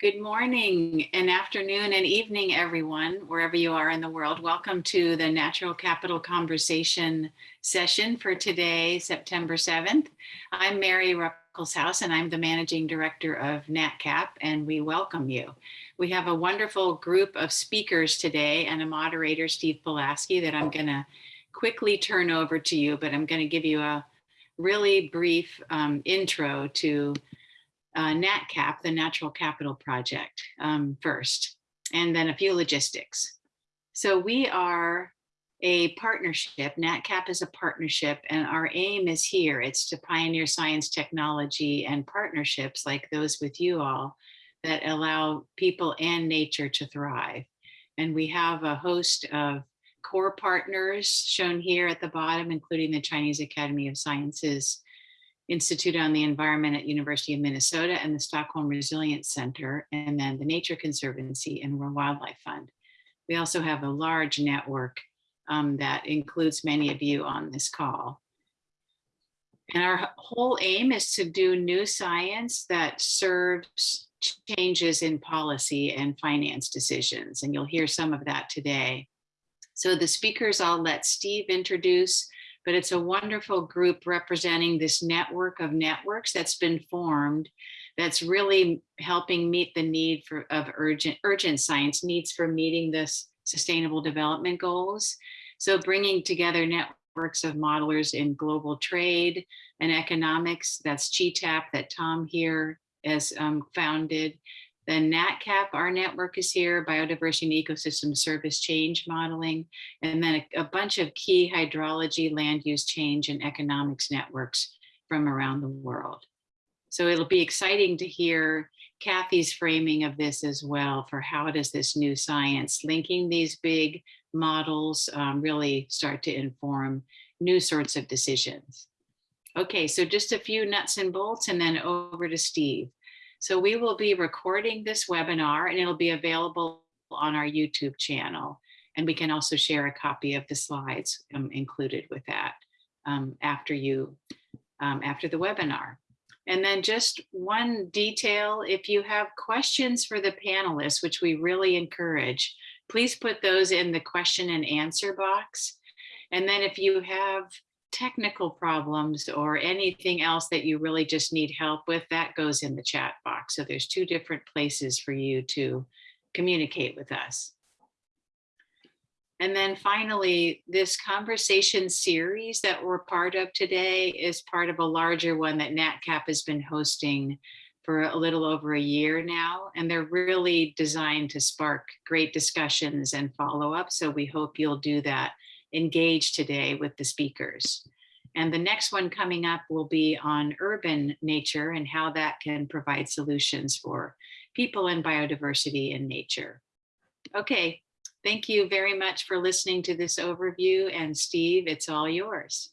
Good morning and afternoon and evening, everyone, wherever you are in the world. Welcome to the Natural Capital Conversation session for today, September 7th. I'm Mary Ruckelshaus and I'm the Managing Director of NatCap and we welcome you. We have a wonderful group of speakers today and a moderator, Steve Polasky, that I'm gonna quickly turn over to you, but I'm gonna give you a really brief um, intro to uh, NatCap, the Natural Capital Project um, first, and then a few logistics. So we are a partnership. NatCap is a partnership and our aim is here. It's to pioneer science, technology, and partnerships like those with you all that allow people and nature to thrive. And we have a host of core partners shown here at the bottom, including the Chinese Academy of Sciences, Institute on the Environment at University of Minnesota and the Stockholm Resilience Center, and then the Nature Conservancy and World Wildlife Fund. We also have a large network um, that includes many of you on this call. And our whole aim is to do new science that serves changes in policy and finance decisions. And you'll hear some of that today. So the speakers I'll let Steve introduce but it's a wonderful group representing this network of networks that's been formed that's really helping meet the need for of urgent urgent science needs for meeting this sustainable development goals. So bringing together networks of modelers in global trade and economics, that's GTAP that Tom here has um, founded, then NatCap, our network is here, Biodiversity and Ecosystem Service Change Modeling, and then a, a bunch of key hydrology, land use change, and economics networks from around the world. So it'll be exciting to hear Kathy's framing of this as well for how does this new science linking these big models um, really start to inform new sorts of decisions. Okay, so just a few nuts and bolts and then over to Steve. So we will be recording this webinar and it'll be available on our YouTube channel. And we can also share a copy of the slides um, included with that um, after you, um, after the webinar. And then just one detail, if you have questions for the panelists, which we really encourage, please put those in the question and answer box. And then if you have technical problems or anything else that you really just need help with, that goes in the chat box. So there's two different places for you to communicate with us. And then finally, this conversation series that we're part of today is part of a larger one that NatCap has been hosting for a little over a year now. And they're really designed to spark great discussions and follow up. So we hope you'll do that engage today with the speakers. And the next one coming up will be on urban nature and how that can provide solutions for people and biodiversity in nature. Okay, thank you very much for listening to this overview. And Steve, it's all yours.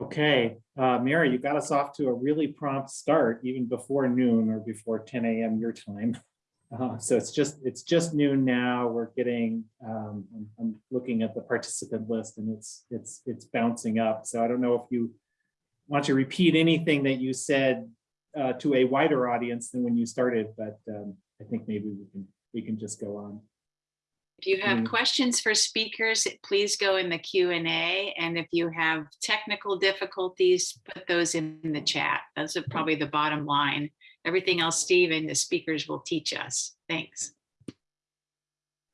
Okay, uh, Mary, you got us off to a really prompt start, even before noon or before 10 a.m. your time. Uh, so it's just it's just noon now. We're getting um, I'm, I'm, looking at the participant list and it's it's it's bouncing up. So I don't know if you want to repeat anything that you said uh, to a wider audience than when you started, but um, I think maybe we can we can just go on. If you have mm. questions for speakers, please go in the Q&A. And if you have technical difficulties, put those in the chat. Those are probably the bottom line. Everything else, Steve and the speakers will teach us. Thanks.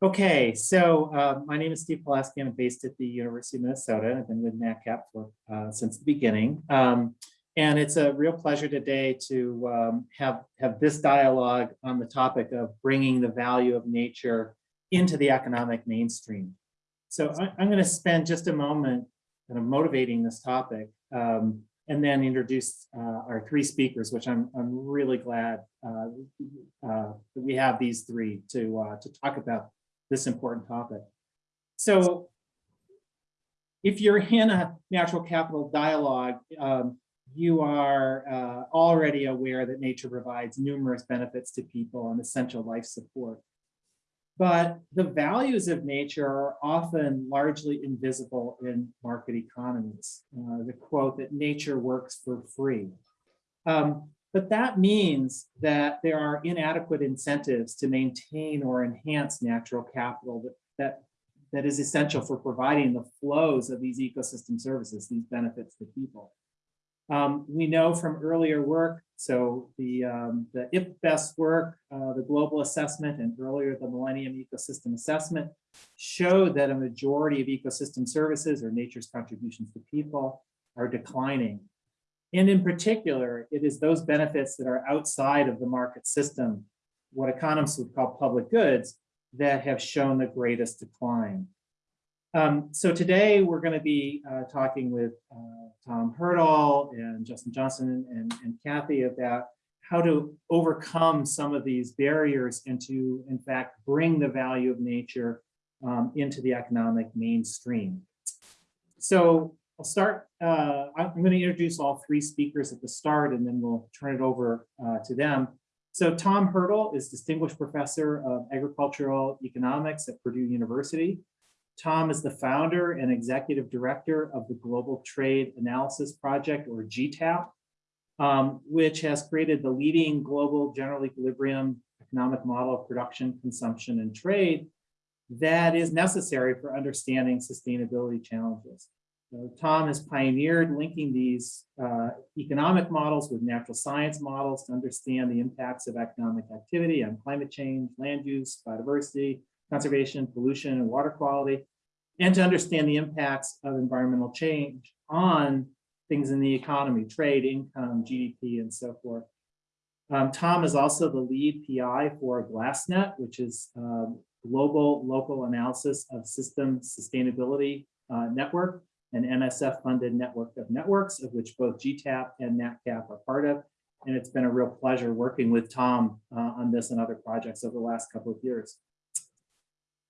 Okay, so uh, my name is Steve Polasky. I'm based at the University of Minnesota. I've been with NatCap for, uh, since the beginning. Um, and it's a real pleasure today to um, have, have this dialogue on the topic of bringing the value of nature into the economic mainstream. So I, am going to spend just a moment kind of motivating this topic. Um, and then introduce uh, our three speakers, which I'm, I'm really glad uh, uh, that we have these three to, uh, to talk about this important topic. So if you're in a natural capital dialogue, um, you are uh, already aware that nature provides numerous benefits to people and essential life support. But the values of nature are often largely invisible in market economies. Uh, the quote that nature works for free. Um, But that means that there are inadequate incentives to maintain or enhance natural capital that, that, that is essential for providing the flows of these ecosystem services, these benefits to people. Um, we know from earlier work, so the, um, the IPBES work, uh, the global assessment, and earlier the Millennium Ecosystem Assessment showed that a majority of ecosystem services or nature's contributions to people are declining. And in particular, it is those benefits that are outside of the market system, what economists would call public goods, that have shown the greatest decline. Um, so today we're going to be uh, talking with uh, Tom Hertel and Justin Johnson and, and Kathy about how to overcome some of these barriers and to, in fact, bring the value of nature um, into the economic mainstream. So I'll start, uh, I'm going to introduce all three speakers at the start and then we'll turn it over uh, to them. So Tom Hertel is Distinguished Professor of Agricultural Economics at Purdue University. Tom is the founder and executive director of the Global Trade Analysis Project, or GTAP, um, which has created the leading global general equilibrium economic model of production, consumption, and trade that is necessary for understanding sustainability challenges. So Tom has pioneered linking these uh, economic models with natural science models to understand the impacts of economic activity on climate change, land use, biodiversity, conservation, pollution, and water quality, and to understand the impacts of environmental change on things in the economy, trade, income, GDP, and so forth. Um, Tom is also the lead PI for GlassNet, which is um, global local analysis of system sustainability uh, network, an NSF-funded network of networks, of which both GTAP and NatCap are part of. And it's been a real pleasure working with Tom uh, on this and other projects over the last couple of years.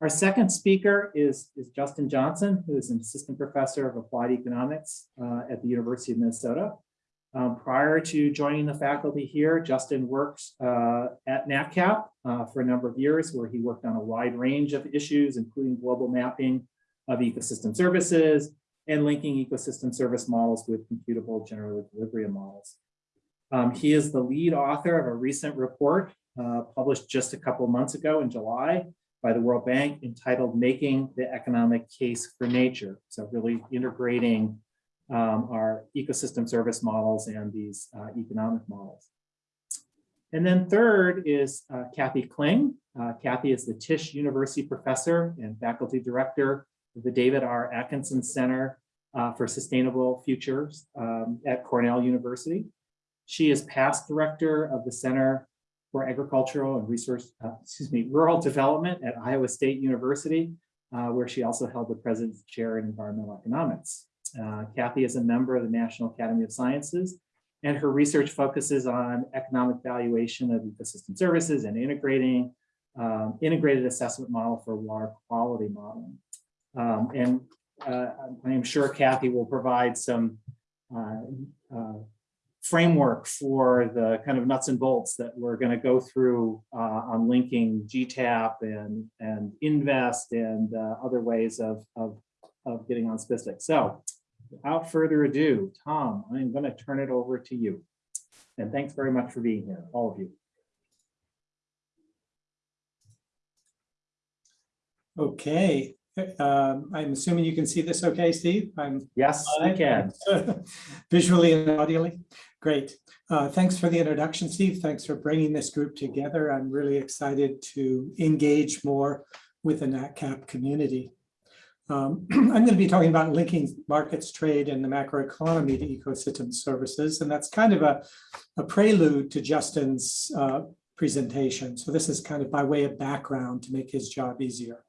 Our second speaker is, is Justin Johnson, who is an assistant professor of applied economics uh, at the University of Minnesota. Um, prior to joining the faculty here, Justin works uh, at NatCap uh, for a number of years, where he worked on a wide range of issues, including global mapping of ecosystem services and linking ecosystem service models with computable general equilibrium models. Um, he is the lead author of a recent report uh, published just a couple months ago in July by the World Bank entitled Making the Economic Case for Nature. So really integrating um, our ecosystem service models and these uh, economic models. And then third is uh, Kathy Kling. Uh, Kathy is the Tisch University Professor and Faculty Director of the David R. Atkinson Center uh, for Sustainable Futures um, at Cornell University. She is past director of the Center for Agricultural and Resource, uh, excuse me, Rural Development at Iowa State University, uh, where she also held the President's Chair in Environmental Economics. Uh, Kathy is a member of the National Academy of Sciences, and her research focuses on economic valuation of ecosystem services and integrating um, integrated assessment model for water quality modeling. Um, and uh, I am sure Kathy will provide some uh, uh, framework for the kind of nuts and bolts that we're going to go through uh, on linking GTAP and, and InVEST and uh, other ways of, of, of getting on SPISTIC. So without further ado, Tom, I'm going to turn it over to you. And thanks very much for being here, all of you. Okay, um, I'm assuming you can see this okay, Steve? I'm Yes, I can. visually and audially. Great. Uh, thanks for the introduction, Steve. Thanks for bringing this group together. I'm really excited to engage more with the NatCap community. Um, I'm going to be talking about linking markets, trade, and the macroeconomy to ecosystem services, and that's kind of a, a prelude to Justin's uh, presentation. So this is kind of by way of background to make his job easier.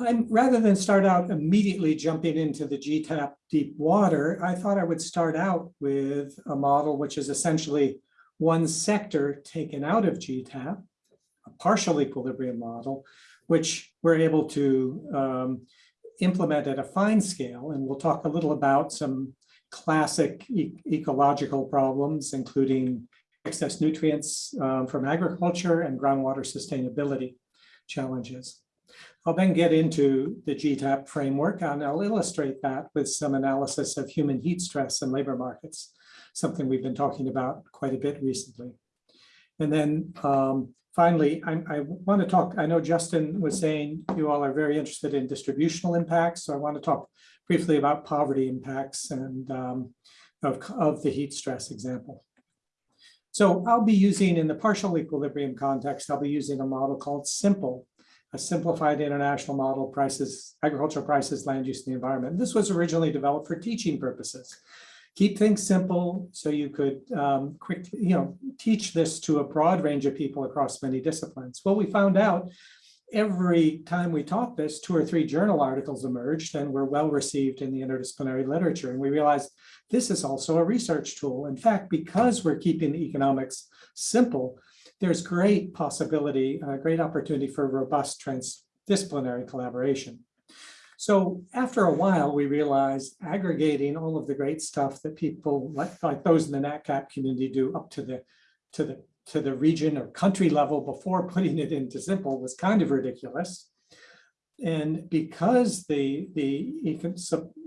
I'm, rather than start out immediately jumping into the GTAP deep water, I thought I would start out with a model which is essentially one sector taken out of GTAP, a partial equilibrium model, which we're able to um, implement at a fine scale. And we'll talk a little about some classic e ecological problems, including excess nutrients um, from agriculture and groundwater sustainability challenges. I'll then get into the GTAP framework and I'll illustrate that with some analysis of human heat stress and labor markets, something we've been talking about quite a bit recently. And then um, finally, I, I want to talk, I know Justin was saying you all are very interested in distributional impacts. So I want to talk briefly about poverty impacts and um, of, of the heat stress example. So I'll be using in the partial equilibrium context, I'll be using a model called SIMPLE, a simplified international model prices, agricultural prices, land use, and the environment. This was originally developed for teaching purposes. Keep things simple so you could um, quickly, you know, teach this to a broad range of people across many disciplines. Well, we found out every time we taught this, two or three journal articles emerged and were well received in the interdisciplinary literature. And we realized this is also a research tool. In fact, because we're keeping the economics simple, there's great possibility, a great opportunity for robust transdisciplinary collaboration. So after a while, we realized aggregating all of the great stuff that people like, like those in the NatCap community do up to the, to the, to the region or country level before putting it into simple was kind of ridiculous. And because the, the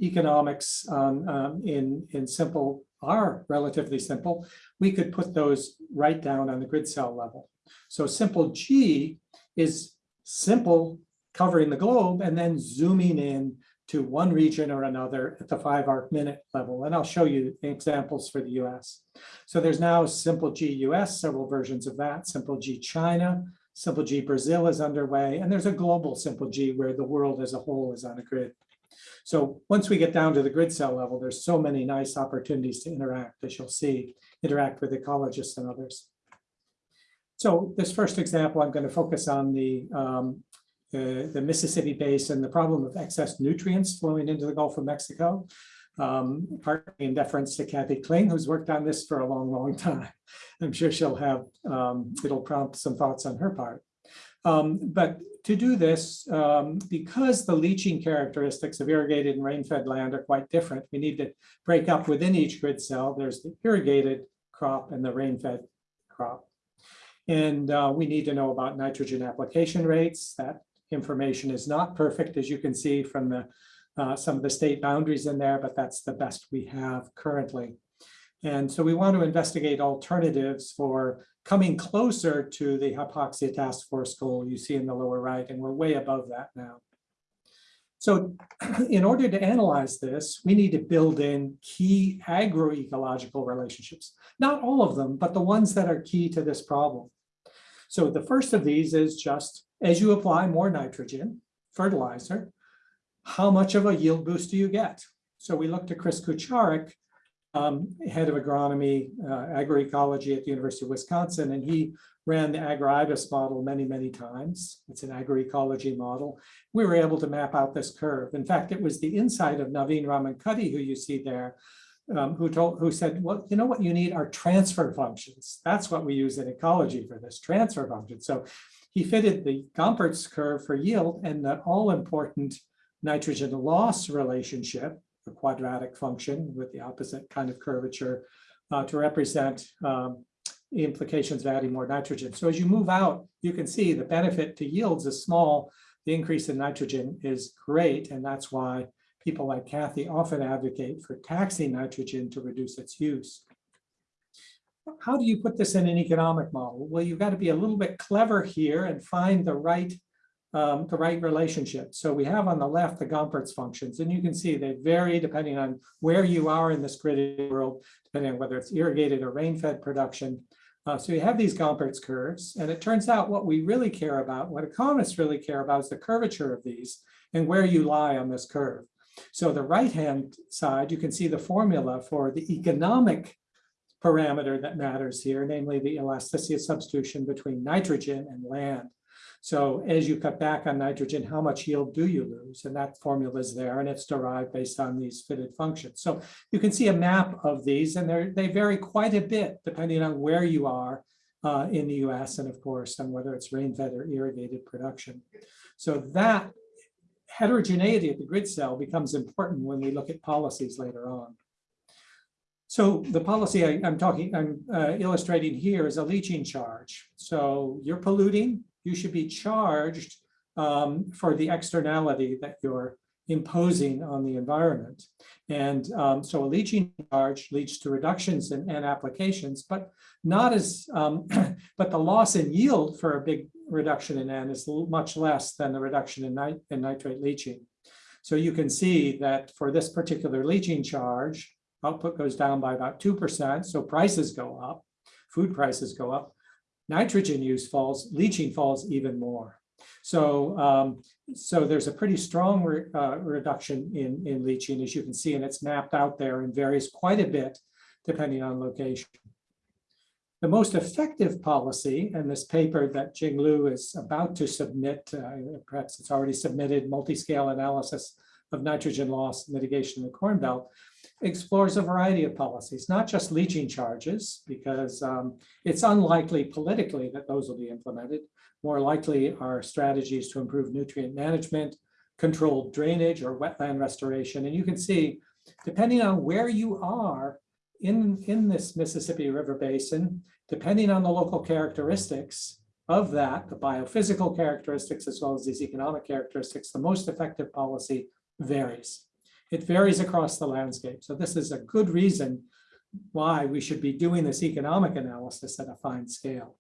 economics um, um, in, in simple are relatively simple, we could put those right down on the grid cell level. So simple G is simple covering the globe and then zooming in to one region or another at the five arc minute level. And I'll show you examples for the US. So there's now simple G US, several versions of that, simple G China, simple G Brazil is underway, and there's a global simple G where the world as a whole is on a grid. So once we get down to the grid cell level, there's so many nice opportunities to interact, as you'll see, interact with ecologists and others. So this first example, I'm going to focus on the, um, the, the Mississippi Basin, and the problem of excess nutrients flowing into the Gulf of Mexico, um, partly in deference to Kathy Kling, who's worked on this for a long, long time. I'm sure she'll have, um, it'll prompt some thoughts on her part. Um, but to do this, um, because the leaching characteristics of irrigated and rain-fed land are quite different, we need to break up within each grid cell. There's the irrigated crop and the rain-fed crop. And uh, we need to know about nitrogen application rates. That information is not perfect, as you can see from the uh, some of the state boundaries in there, but that's the best we have currently. And so we want to investigate alternatives for coming closer to the hypoxia task force goal you see in the lower right, and we're way above that now. So in order to analyze this, we need to build in key agroecological relationships. Not all of them, but the ones that are key to this problem. So the first of these is just as you apply more nitrogen, fertilizer, how much of a yield boost do you get? So we looked at Chris Kucharik, um, head of agronomy, uh, agroecology at the University of Wisconsin, and he ran the Agro-IBIS model many, many times. It's an agroecology model. We were able to map out this curve. In fact, it was the insight of Navin Ramankutty, who you see there, um, who told, who said, well, you know what you need are transfer functions. That's what we use in ecology for this transfer function. So he fitted the Gompertz curve for yield and the all important nitrogen loss relationship, a quadratic function with the opposite kind of curvature uh, to represent um, the implications of adding more nitrogen. So as you move out, you can see the benefit to yields is small. The increase in nitrogen is great. And that's why people like Kathy often advocate for taxing nitrogen to reduce its use. How do you put this in an economic model? Well, you've got to be a little bit clever here and find the right um, the right relationship. So we have on the left the Gompertz functions, and you can see they vary depending on where you are in this gridded world, depending on whether it's irrigated or rain-fed production. Uh, so you have these Gompertz curves, and it turns out what we really care about, what economists really care about is the curvature of these and where you lie on this curve. So the right-hand side, you can see the formula for the economic parameter that matters here, namely the elasticity of substitution between nitrogen and land. So as you cut back on nitrogen, how much yield do you lose? And that formula is there and it's derived based on these fitted functions. So you can see a map of these and they vary quite a bit depending on where you are uh, in the US and of course on whether it's rain-fed or irrigated production. So that heterogeneity at the grid cell becomes important when we look at policies later on. So the policy I, am talking, I'm uh, illustrating here is a leaching charge. So you're polluting, you should be charged um, for the externality that you're imposing on the environment. And um, so a leaching charge leads to reductions in, in applications, but not as, um, but the loss in yield for a big reduction in N is much less than the reduction in nit- in nitrate leaching. So you can see that for this particular leaching charge, output goes down by about 2%, so prices go up, food prices go up. Nitrogen use falls, leaching falls even more. So, um, so there's a pretty strong re- uh, reduction in, in leaching, as you can see, and it's mapped out there and varies quite a bit depending on location. The most effective policy, and this paper that Jing Liu is about to submit, uh, perhaps it's already submitted, multi-scale analysis of nitrogen loss mitigation in the Corn Belt, explores a variety of policies, not just leaching charges, because um, it's unlikely politically that those will be implemented. More likely are strategies to improve nutrient management, controlled drainage or wetland restoration. And you can see, depending on where you are in, in this Mississippi River Basin, depending on the local characteristics of that, the biophysical characteristics as well as these economic characteristics, the most effective policy varies. It varies across the landscape. So this is a good reason why we should be doing this economic analysis at a fine scale.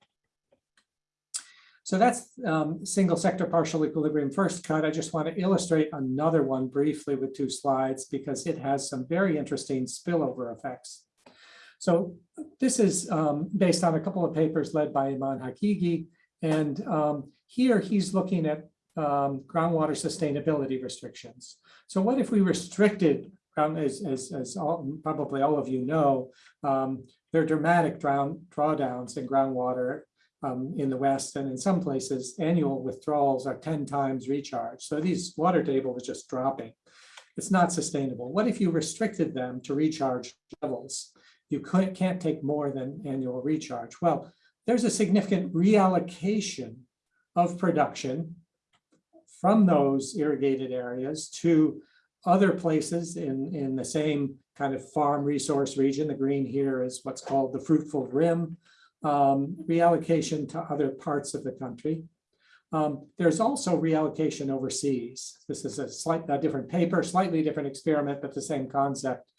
So that's um, single sector partial equilibrium first cut. I just want to illustrate another one briefly with two slides because it has some very interesting spillover effects. So this is um, based on a couple of papers led by Iman Haqiqi. And um, here he's looking at um, groundwater sustainability restrictions. So what if we restricted, ground, as, as, as all, probably all of you know, um, there are dramatic drown, drawdowns in groundwater um, in the West and in some places annual withdrawals are 10 times recharge. So these water table is just dropping. It's not sustainable. What if you restricted them to recharge levels? You couldn't, can't take more than annual recharge. Well, there's a significant reallocation of production from those irrigated areas to other places in, in the same kind of farm resource region. The green here is what's called the fruitful rim um, reallocation to other parts of the country. Um, there's also reallocation overseas. This is a slightly different paper, slightly different experiment, but the same concept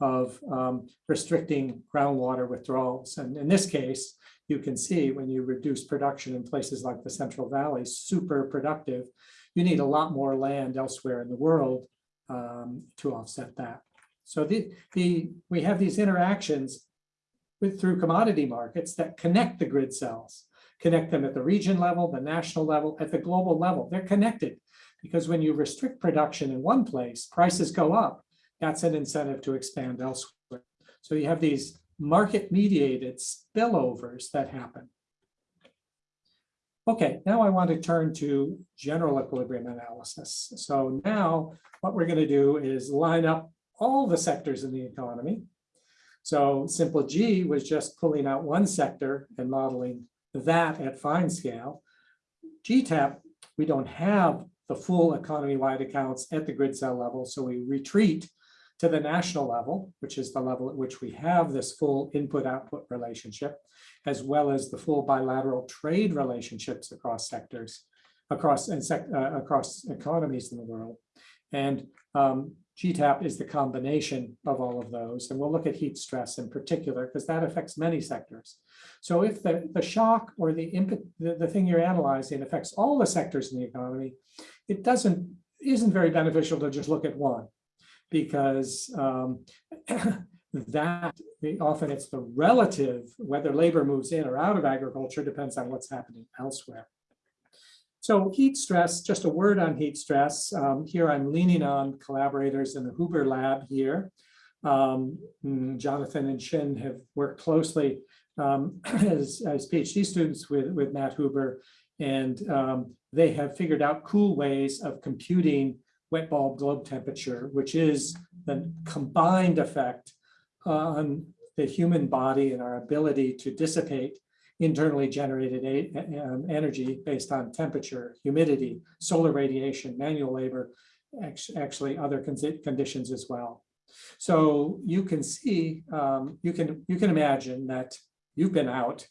of um, restricting groundwater withdrawals. And in this case, you can see when you reduce production in places like the Central Valley, super productive, you need a lot more land elsewhere in the world um, to offset that. So the, the, we have these interactions with through commodity markets that connect the grid cells, connect them at the region level, the national level, at the global level. They're connected because when you restrict production in one place, prices go up. That's an incentive to expand elsewhere. So you have these market mediated spillovers that happen. Okay, now I want to turn to general equilibrium analysis. So now what we're going to do is line up all the sectors in the economy so simple G was just pulling out one sector and modeling that at fine scale. GTAP, we don't have the full economy-wide accounts at the grid cell level, so we retreat to the national level, which is the level at which we have this full input-output relationship, as well as the full bilateral trade relationships across sectors, across and sec, uh, across economies in the world. And um, GTAP is the combination of all of those. And we'll look at heat stress in particular, because that affects many sectors. So if the, the shock or the the, the thing you're analyzing affects all the sectors in the economy, it doesn't, isn't very beneficial to just look at one. Because um, that often it's the relative, whether labor moves in or out of agriculture depends on what's happening elsewhere. So heat stress, just a word on heat stress. Um, here I'm leaning on collaborators in the Huber lab here. Um, Jonathan and Shin have worked closely um, as, as PhD students with, with Matt Huber, and um, they have figured out cool ways of computing wet bulb globe temperature, which is the combined effect on the human body and our ability to dissipate internally generated um, energy based on temperature, humidity, solar radiation, manual labor, actually other conditions as well. So you can see, um, you can you can imagine that you've been out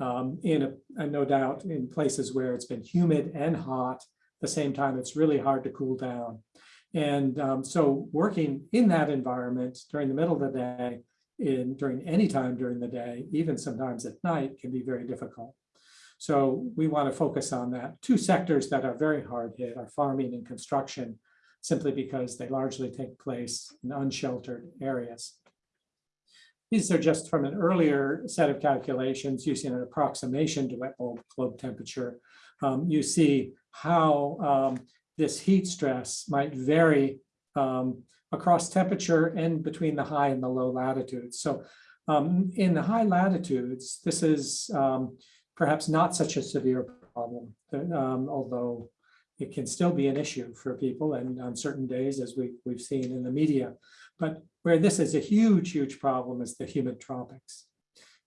um, in a, no doubt in places where it's been humid and hot the same time, it's really hard to cool down. And um, so working in that environment during the middle of the day, in during any time during the day, even sometimes at night, can be very difficult. So we want to focus on that. Two sectors that are very hard hit are farming and construction, simply because they largely take place in unsheltered areas. These are just from an earlier set of calculations using an approximation to wet bulb globe temperature. Um, you see how um, this heat stress might vary um, across temperature and between the high and the low latitudes. So um, in the high latitudes, this is um, perhaps not such a severe problem, um, although it can still be an issue for people and on certain days, as we, we've seen in the media. But where this is a huge, huge problem is the humid tropics.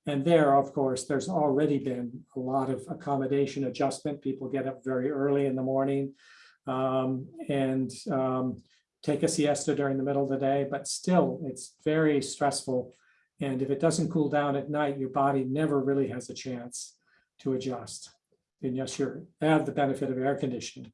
And there, of course, there's already been a lot of accommodation adjustment. People get up very early in the morning um, and um, take a siesta during the middle of the day, but still it's very stressful. And if it doesn't cool down at night, your body never really has a chance to adjust. And yes, you have the benefit of air conditioning.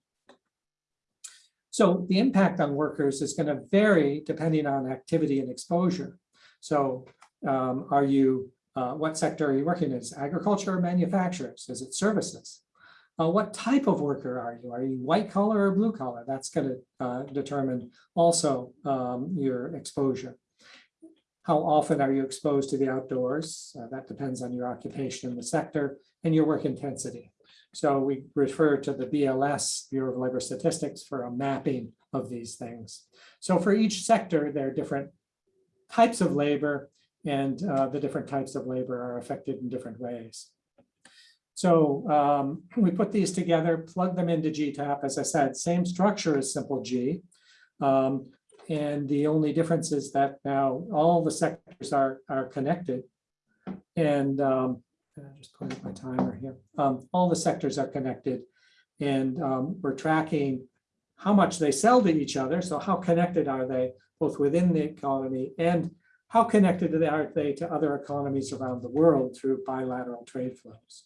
So the impact on workers is going to vary depending on activity and exposure. So um, are you, uh, what sector are you working in? Is agriculture or manufacturers? Is it services? Uh, what type of worker are you? Are you white collar or blue collar? That's going to uh, determine also um, your exposure. How often are you exposed to the outdoors? Uh, that depends on your occupation in the sector and your work intensity. So we refer to the BLS, Bureau of Labor Statistics, for a mapping of these things. So for each sector, there are different types of labor and uh, the different types of labor are affected in different ways. So um, we put these together, plug them into GTAP. As I said, same structure as simple G. Um, and the only difference is that now all the sectors are, are connected. And um, just put up my timer here. Um, all the sectors are connected and um, we're tracking how much they sell to each other. So how connected are they both within the economy and how connected are they to other economies around the world through bilateral trade flows?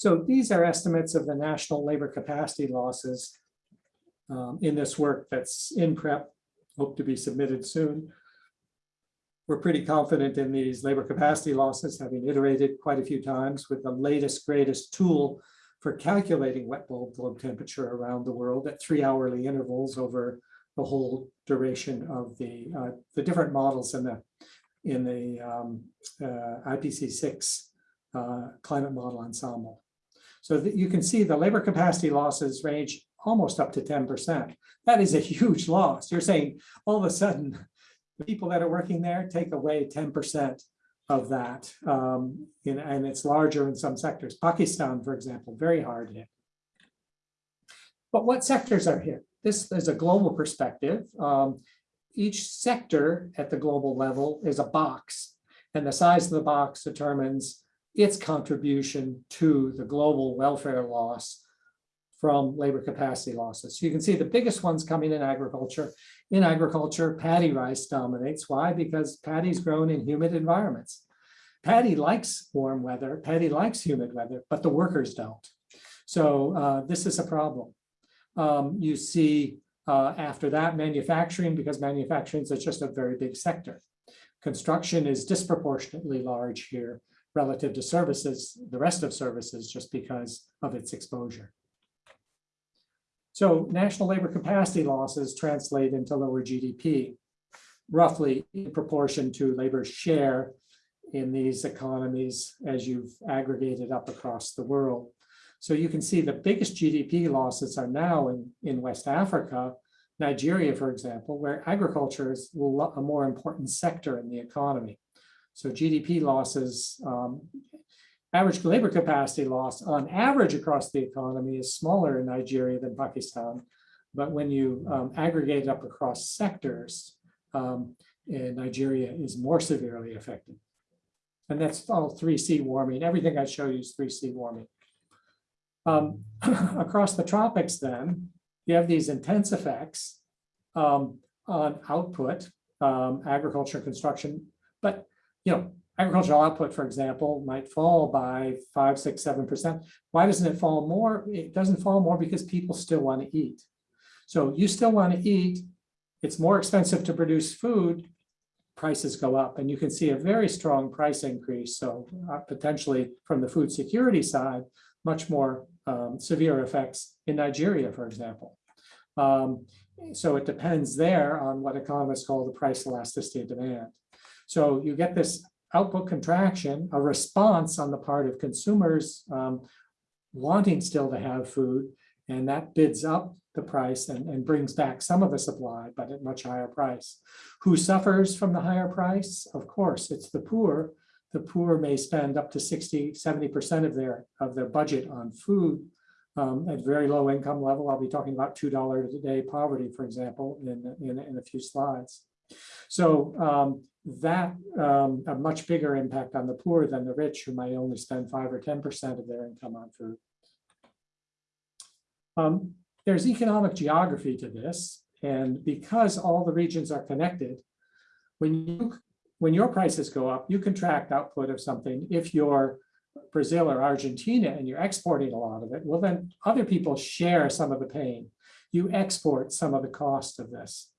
So these are estimates of the national labor capacity losses um, in this work that's in prep, hope to be submitted soon. We're pretty confident in these labor capacity losses, having iterated quite a few times with the latest, greatest tool for calculating wet bulb globe temperature around the world at three hourly intervals over the whole duration of the uh, the different models in the in the um, uh, CMIP6 uh, climate model ensemble. So that you can see the labor capacity losses range almost up to 10%. That is a huge loss. You're saying all of a sudden the people that are working there take away 10% of that. Um, in, and it's larger in some sectors. Pakistan, for example, very hard hit. But what sectors are hit? This is a global perspective. Um, each sector at the global level is a box, and the size of the box determines its contribution to the global welfare loss from labor capacity losses. So you can see the biggest ones coming in agriculture. In agriculture, paddy rice dominates. Why? Because paddy's grown in humid environments. Paddy likes warm weather, paddy likes humid weather, but the workers don't. So uh, this is a problem. Um, you see uh, after that manufacturing, because manufacturing is just a very big sector. Construction is disproportionately large here relative to services, the rest of services, just because of its exposure. So national labor capacity losses translate into lower GDP, roughly in proportion to labor's share in these economies as you've aggregated up across the world. So you can see the biggest GDP losses are now in, in West Africa, Nigeria, for example, where agriculture is a more important sector in the economy. So GDP losses, um, average labor capacity loss on average across the economy is smaller in Nigeria than Pakistan. But when you um, aggregate up across sectors, um, Nigeria is more severely affected. And that's all 3C warming. Everything I show you is 3C warming. Um, across the tropics then, you have these intense effects um, on output, um, agriculture, construction, but you know, agricultural output, for example, might fall by five, six, seven percent. Why doesn't it fall more? It doesn't fall more because people still want to eat. So you still want to eat. It's more expensive to produce food. Prices go up and you can see a very strong price increase. So uh, potentially from the food security side, much more um, severe effects in Nigeria, for example. Um, so it depends there on what economists call the price elasticity of demand. So you get this output contraction, a response on the part of consumers um, wanting still to have food, and that bids up the price and, and brings back some of the supply, but at much higher price. Who suffers from the higher price? Of course, it's the poor. The poor may spend up to 60, 70% of their, of their budget on food um, at very low income level. I'll be talking about $2 a day poverty, for example, in, in, in a few slides. So um, that um, a much bigger impact on the poor than the rich who might only spend five or 10% of their income on food. Um, there's economic geography to this. And because all the regions are connected, when you when your prices go up, you contract output of something. If you're Brazil or Argentina and you're exporting a lot of it, well, then other people share some of the pain. You export some of the cost of this.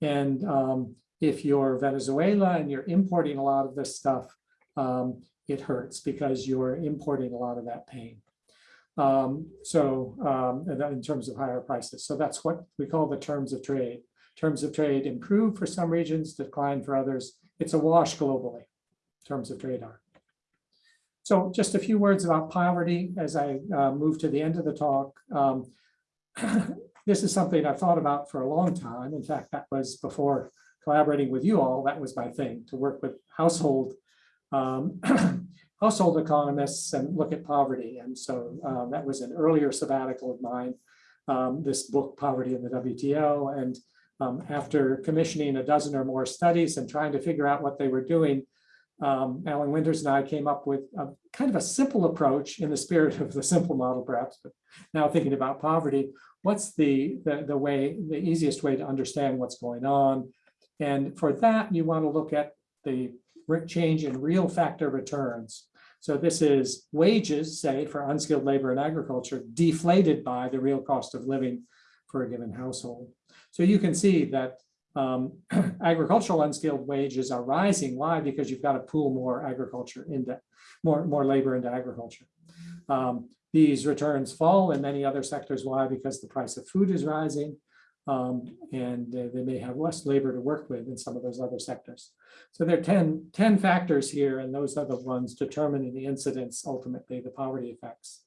And um, if you're Venezuela and you're importing a lot of this stuff, um, it hurts because you're importing a lot of that pain. Um, so um, in terms of higher prices. So that's what we call the terms of trade. Terms of trade improve for some regions, decline for others. It's a wash globally, terms of trade are. So just a few words about poverty as I uh, move to the end of the talk. Um, this is something I've thought about for a long time. In fact, that was before collaborating with you all, that was my thing, to work with household um, household economists and look at poverty. And so um, that was an earlier sabbatical of mine, um, this book, Poverty in the WTO. And um, after commissioning a dozen or more studies and trying to figure out what they were doing, um, Alan Winters and I came up with a kind of a simple approach in the spirit of the simple model, perhaps, but now thinking about poverty, what's the, the, the way, the easiest way to understand what's going on? And for that, you want to look at the change in real factor returns. So this is wages, say, for unskilled labor in agriculture, deflated by the real cost of living for a given household. So you can see that um, agricultural unskilled wages are rising. Why? Because you've got to pool more agriculture into more, more labor into agriculture. Um, these returns fall in many other sectors. Why? Because the price of food is rising um, and uh, they may have less labor to work with in some of those other sectors. So there are 10, 10 factors here, and those are the ones determining the incidence, ultimately the poverty effects.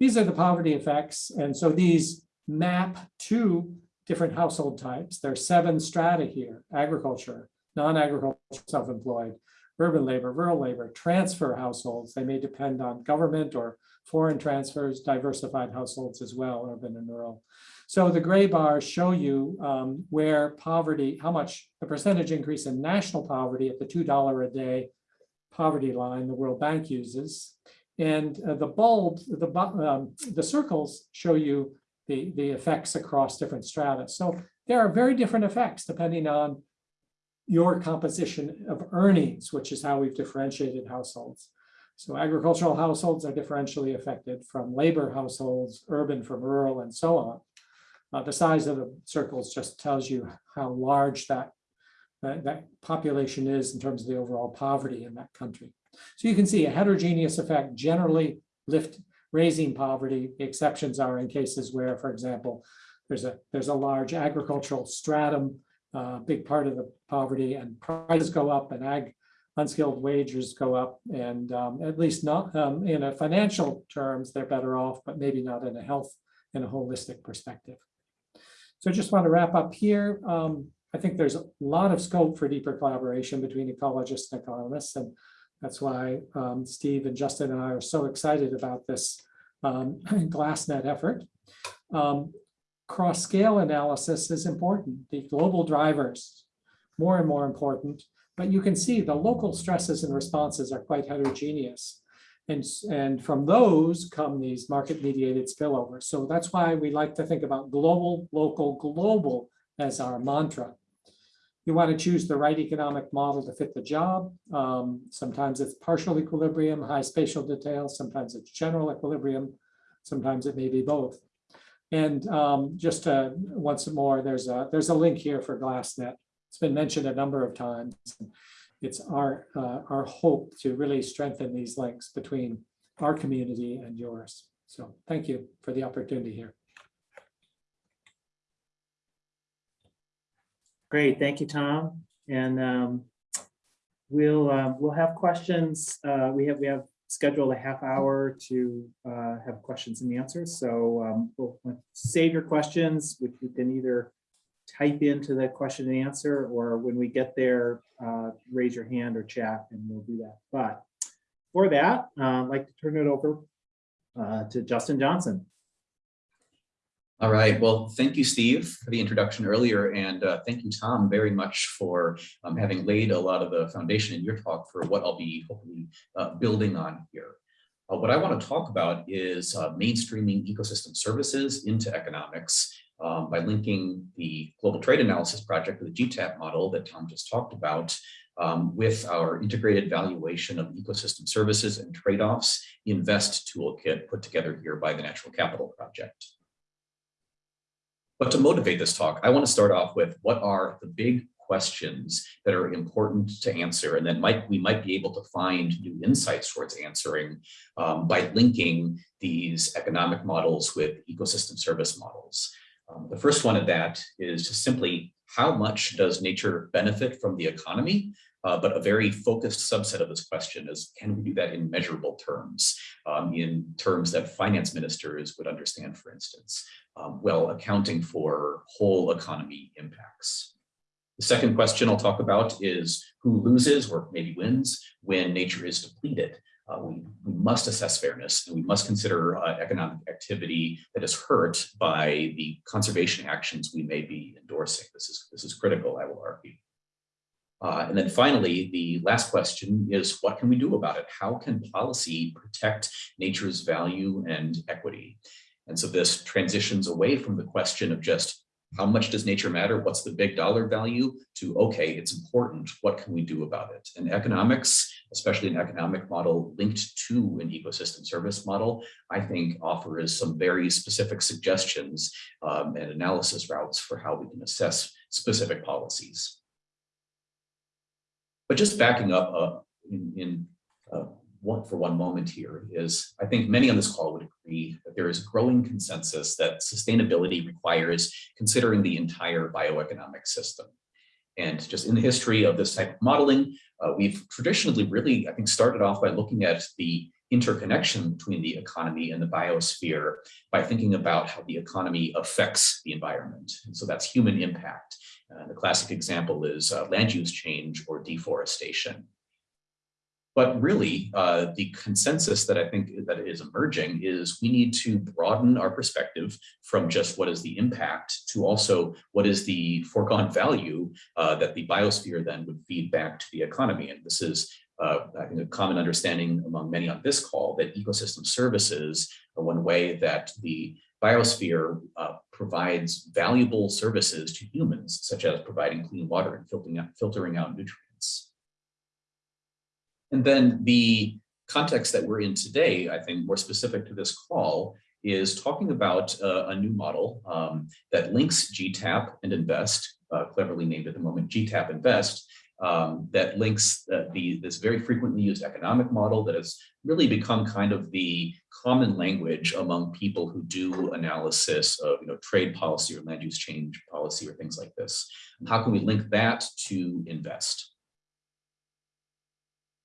These are the poverty effects, and so these map to different household types. There are seven strata here, agriculture, non-agricultural self-employed, urban labor, rural labor, transfer households. They may depend on government or foreign transfers, diversified households as well, urban and rural. So the gray bars show you um, where poverty, how much the percentage increase in national poverty at the $2 a day poverty line the World Bank uses. And uh, the bulbs, the, um, the circles show you the, the effects across different strata. So there are very different effects depending on your composition of earnings, which is how we've differentiated households. So agricultural households are differentially affected from labor households, urban from rural, and so on. Uh, the size of the circles just tells you how large that, that, that population is in terms of the overall poverty in that country. So you can see a heterogeneous effect generally lift raising poverty. The exceptions are in cases where, for example, there's a there's a large agricultural stratum, uh, big part of the poverty, and prices go up, and ag unskilled wages go up, and um, at least not um, in a financial terms, they're better off, but maybe not in a health in a holistic perspective. So I just want to wrap up here. Um, I think there's a lot of scope for deeper collaboration between ecologists and economists, and that's why um, Steve and Justin and I are so excited about this um, GlassNet effort. Um, Cross-scale analysis is important. The global drivers, more and more important, but you can see the local stresses and responses are quite heterogeneous. And, and from those come these market mediated spillovers. So that's why we like to think about global, local, global as our mantra. You want to choose the right economic model to fit the job. Um, sometimes it's partial equilibrium, high spatial detail, sometimes it's general equilibrium, sometimes it may be both. And um, just uh, once more, there's a there's a link here for GlassNet. It's been mentioned a number of times. It's our uh, our hope to really strengthen these links between our community and yours. So thank you for the opportunity here. Great, thank you, Tom. And um, we'll, uh, we'll have questions. Uh, We have, we have scheduled a half hour to uh, have questions and answers. So um, we'll save your questions, which you can either type into the question and answer, or when we get there, uh, raise your hand or chat and we'll do that. But for that, uh, I'd like to turn it over uh, to Justin Johnson. All right, well, thank you, Steve, for the introduction earlier, and uh, thank you, Tom, very much for um, having laid a lot of the foundation in your talk for what I'll be hopefully uh, building on here. Uh, what I want to talk about is uh, mainstreaming ecosystem services into economics um, by linking the Global Trade Analysis Project, with the GTAP model that Tom just talked about, um, with our integrated valuation of ecosystem services and trade-offs InVEST toolkit put together here by the Natural Capital Project. But to motivate this talk, I want to start off with what are the big questions that are important to answer, and then might we might be able to find new insights towards answering um, by linking these economic models with ecosystem service models. Um, the first one of that is simply how much does nature benefit from the economy? Uh, but a very focused subset of this question is, can we do that in measurable terms, um, in terms that finance ministers would understand, for instance? um, well accounting for whole economy impacts. The second question I'll talk about is who loses or maybe wins when nature is depleted. Uh, we, we, must assess fairness and we must consider uh, economic activity that is hurt by the conservation actions we may be endorsing. This is, this is critical, I will argue. Uh, and then finally, the last question is what can we do about it? How can policy protect nature's value and equity? And so this transitions away from the question of just how much does nature matter? What's the big dollar value to, okay, it's important. What can we do about it? And economics, especially an economic model linked to an ecosystem service model, I think offers some very specific suggestions um, and analysis routes for how we can assess specific policies. But just backing up uh, in, in uh, one for one moment here is I think many on this call would agree that there is growing consensus that sustainability requires considering the entire bioeconomic system. And just in the history of this type of modeling, uh, we've traditionally really, I think, started off by looking at the interconnection between the economy and the biosphere by thinking about how the economy affects the environment. And so that's human impact. Uh, the classic example is uh, land use change or deforestation. But really, uh, the consensus that I think that is emerging is we need to broaden our perspective from just what is the impact to also what is the foregone value uh, that the biosphere then would feed back to the economy. And this is, uh, I think, a common understanding among many on this call that ecosystem services are one way that the biosphere uh, provides valuable services to humans, such as providing clean water and filtering out, filtering out nutrients. And then the context that we're in today, I think more specific to this call, is talking about uh, a new model um, that links GTAP and InVEST, uh, cleverly named at the moment GTAP InVEST, um, that links uh, the this very frequently used economic model that has really become kind of the common language among people who do analysis of you know trade policy or land use change policy or things like this. And how can we link that to InVEST?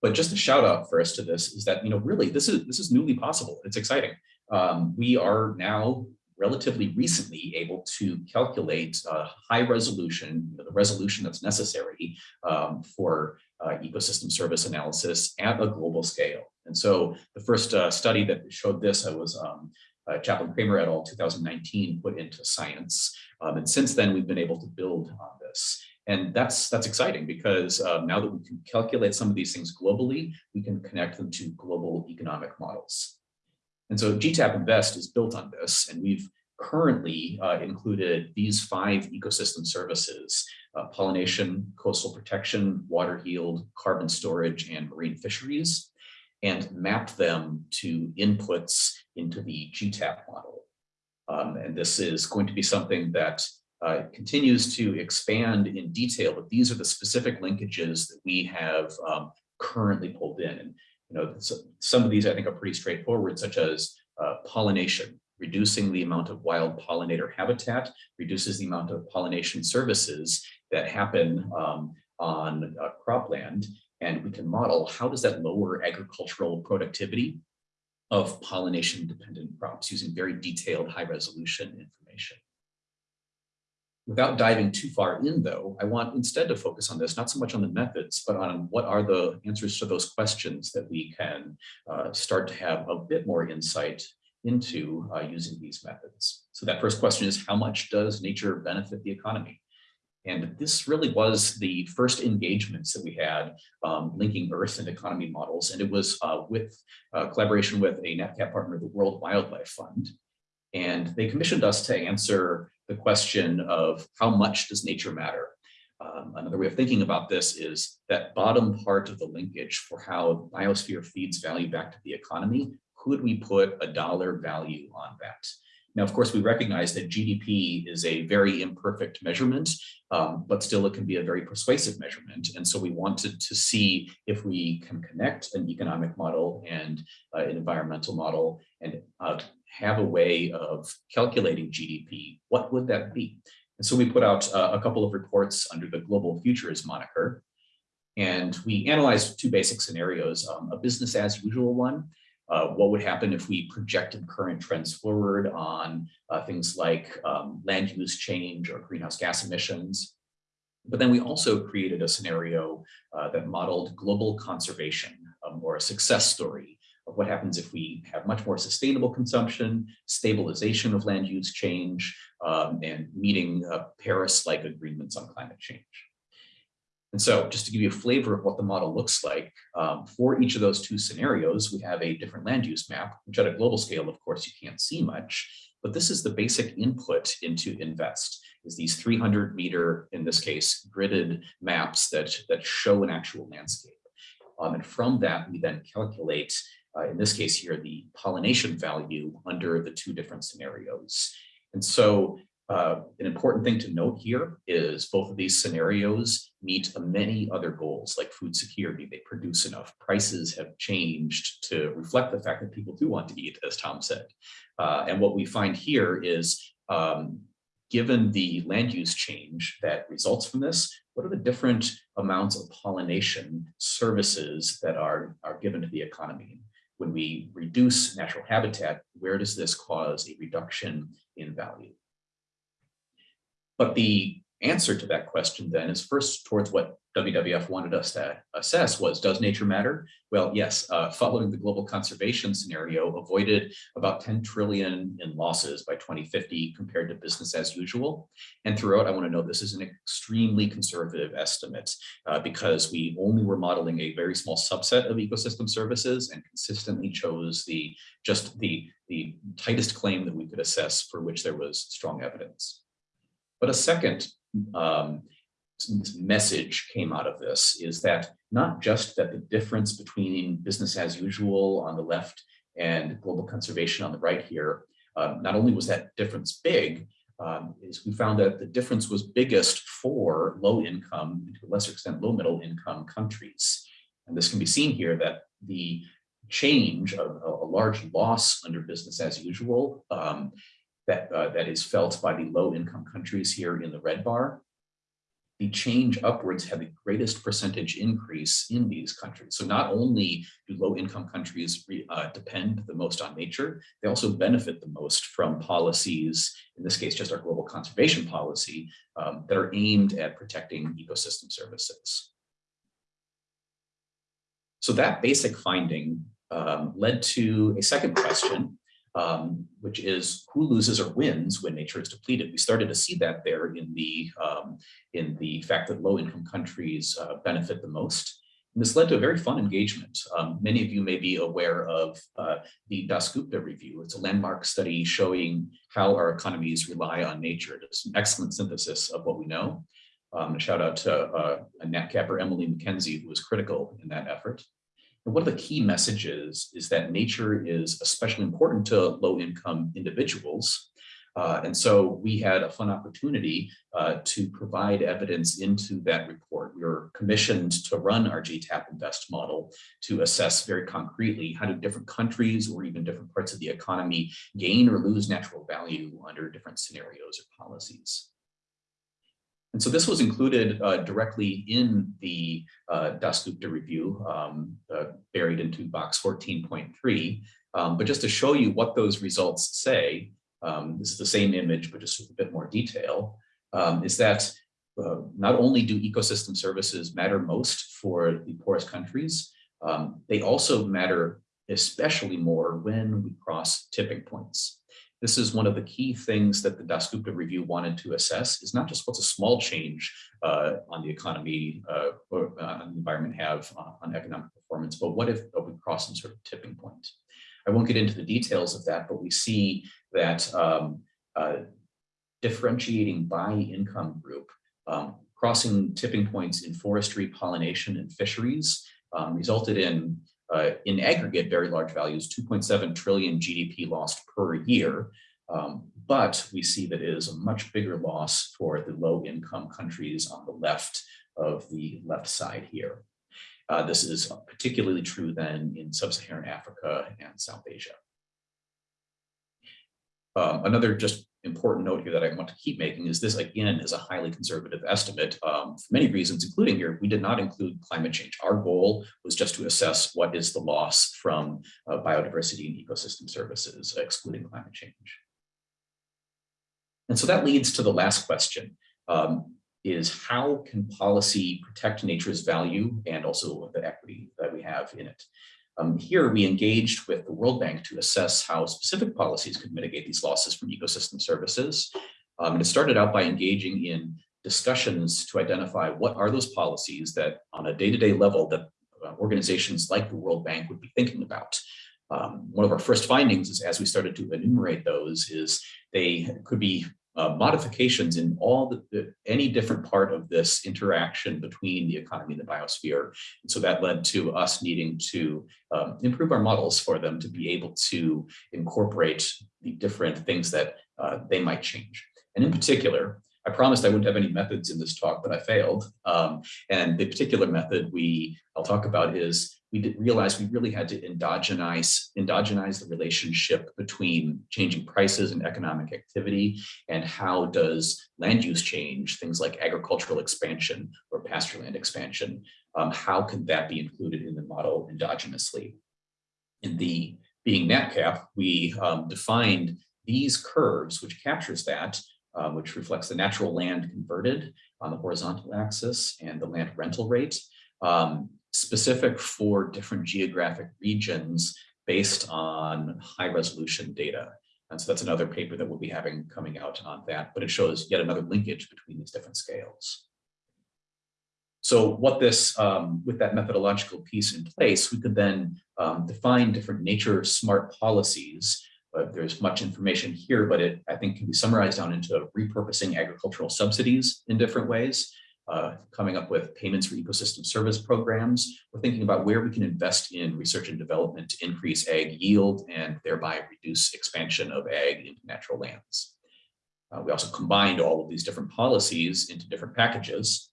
But just a shout out first to this is that, you know, really this is this is newly possible. It's exciting. Um, we are now relatively recently able to calculate high resolution, you know, the resolution that's necessary um, for uh, ecosystem service analysis at a global scale. And so the first uh, study that showed this I was um, uh, Chaplin Kramer et al. 2019 put into science. Um, and since then, we've been able to build on this. And that's that's exciting because uh, now that we can calculate some of these things globally, we can connect them to global economic models. And so GTAP InVEST is built on this, and we've currently uh, included these five ecosystem services, uh, pollination, coastal protection, water yield, carbon storage, and marine fisheries, and mapped them to inputs into the GTAP model. Um, and this is going to be something that uh, continues to expand in detail, but these are the specific linkages that we have um, currently pulled in. And you know, so, some of these I think are pretty straightforward, such as uh, pollination, reducing the amount of wild pollinator habitat, reduces the amount of pollination services that happen um, on uh, cropland. And we can model how does that lower agricultural productivity of pollination dependent crops using very detailed high resolution information. Without diving too far in though, I want instead to focus on this, not so much on the methods, but on what are the answers to those questions that we can uh, start to have a bit more insight into uh, using these methods. So that first question is how much does nature benefit the economy? And this really was the first engagements that we had um, linking Earth and economy models. And it was uh, with uh, collaboration with a NatCap partner, the World Wildlife Fund. And they commissioned us to answer the question of how much does nature matter? Um, another way of thinking about this is that bottom part of the linkage for how biosphere feeds value back to the economy. Could we put a dollar value on that? Now, of course, we recognize that GDP is a very imperfect measurement, um, but still it can be a very persuasive measurement. And so we wanted to see if we can connect an economic model and uh, an environmental model and uh, have a way of calculating GDP. What would that be? And so we put out uh, a couple of reports under the Global Futures moniker. And we analyzed two basic scenarios, um, a business as usual one, uh, what would happen if we projected current trends forward on uh, things like um, land use change or greenhouse gas emissions. But then we also created a scenario uh, that modeled global conservation um, or a success story of what happens if we have much more sustainable consumption, stabilization of land use change, um, and meeting uh, Paris-like agreements on climate change. And so just to give you a flavor of what the model looks like, um, for each of those two scenarios, we have a different land use map, which at a global scale, of course, you can't see much, but this is the basic input into InVEST, is these 300 meter, in this case, gridded maps that, that show an actual landscape. Um, and from that, we then calculate, uh, in this case here, the pollination value under the two different scenarios. And so uh, an important thing to note here is both of these scenarios meet many other goals like food security. They produce enough. Prices have changed to reflect the fact that people do want to eat, as Tom said. Uh, and what we find here is, um, given the land use change that results from this, what are the different amounts of pollination services that are, are given to the economy? When we reduce natural habitat, where does this cause a reduction in value? But the answer to that question then is first towards what WWF wanted us to assess was, does nature matter? Well, yes, uh, following the global conservation scenario, avoided about 10 trillion in losses by 2050 compared to business as usual. And throughout, I wanna note this is an extremely conservative estimate uh, because we only were modeling a very small subset of ecosystem services and consistently chose the just the, the tightest claim that we could assess for which there was strong evidence. But a second um, message came out of this is that not just that the difference between business as usual on the left and global conservation on the right here, um, not only was that difference big, um, is we found that the difference was biggest for low income, to a lesser extent, low middle income countries. And this can be seen here that the change of a, a large loss under business as usual um, that, uh, that is felt by the low income countries here in the red bar, the change upwards had the greatest percentage increase in these countries. So not only do low income countries re, uh, depend the most on nature, they also benefit the most from policies, in this case, just our global conservation policy, um, that are aimed at protecting ecosystem services. So that basic finding um, led to a second question, um, which is who loses or wins when nature is depleted. We started to see that there in the um, in the fact that low income countries uh, benefit the most. And this led to a very fun engagement. Um, many of you may be aware of uh, the Dasgupta Review. It's a landmark study showing how our economies rely on nature. It's an excellent synthesis of what we know. Um, shout out to uh, a NatCapper, Emily McKenzie, who was critical in that effort. And one of the key messages is that nature is especially important to low-income individuals. Uh, and so we had a fun opportunity uh, to provide evidence into that report. We were commissioned to run our GTAP InVEST model to assess very concretely how do different countries or even different parts of the economy gain or lose natural value under different scenarios or policies. And so this was included uh, directly in the uh, Dasgupta review, um, uh, buried into box 14.3. Um, but just to show you what those results say, um, this is the same image, but just with a bit more detail, um, is that uh, not only do ecosystem services matter most for the poorest countries, um, they also matter especially more when we cross tipping points. This is one of the key things that the Das Dasgupta review wanted to assess is not just what's a small change uh, on the economy uh, or uh, the environment have on economic performance, but what if we cross some sort of tipping point? I won't get into the details of that, but we see that um, uh, differentiating by income group, um, crossing tipping points in forestry, pollination, and fisheries um, resulted in uh, in aggregate, very large values, 2.7 trillion GDP lost per year. Um, but we see that it is a much bigger loss for the low income countries on the left of the left side here. Uh, this is particularly true then in sub-Saharan Africa and South Asia. Um, another just important note here that I want to keep making is this again is a highly conservative estimate um, for many reasons, including here, we did not include climate change. Our goal was just to assess what is the loss from uh, biodiversity and ecosystem services, excluding climate change. And so that leads to the last question, um, is how can policy protect nature's value and also the equity that we have in it? Um, here we engaged with the World Bank to assess how specific policies could mitigate these losses from ecosystem services. Um, and it started out by engaging in discussions to identify what are those policies that on a day-to-day -day level that uh, organizations like the World Bank would be thinking about. Um, one of our first findings is as we started to enumerate those is they could be uh, modifications in all the, the, any different part of this interaction between the economy and the biosphere. And so that led to us needing to um, improve our models for them to be able to incorporate the different things that uh, they might change. And in particular, I promised I wouldn't have any methods in this talk, but I failed. Um, and the particular method we I'll talk about is we did realize we really had to endogenize, endogenize the relationship between changing prices and economic activity and how does land use change, things like agricultural expansion or pasture land expansion, um, how can that be included in the model endogenously? In the being NatCap, we um, defined these curves, which captures that, uh, which reflects the natural land converted on the horizontal axis and the land rental rate. Um, specific for different geographic regions based on high resolution data. And so that's another paper that we'll be having coming out on that, but it shows yet another linkage between these different scales. So what this, um, with that methodological piece in place, we could then um, define different nature smart policies. But there's much information here, but it I think can be summarized down into repurposing agricultural subsidies in different ways, uh, coming up with payments for ecosystem service programs. We're thinking about where we can invest in research and development to increase ag yield and thereby reduce expansion of ag into natural lands. Uh, we also combined all of these different policies into different packages.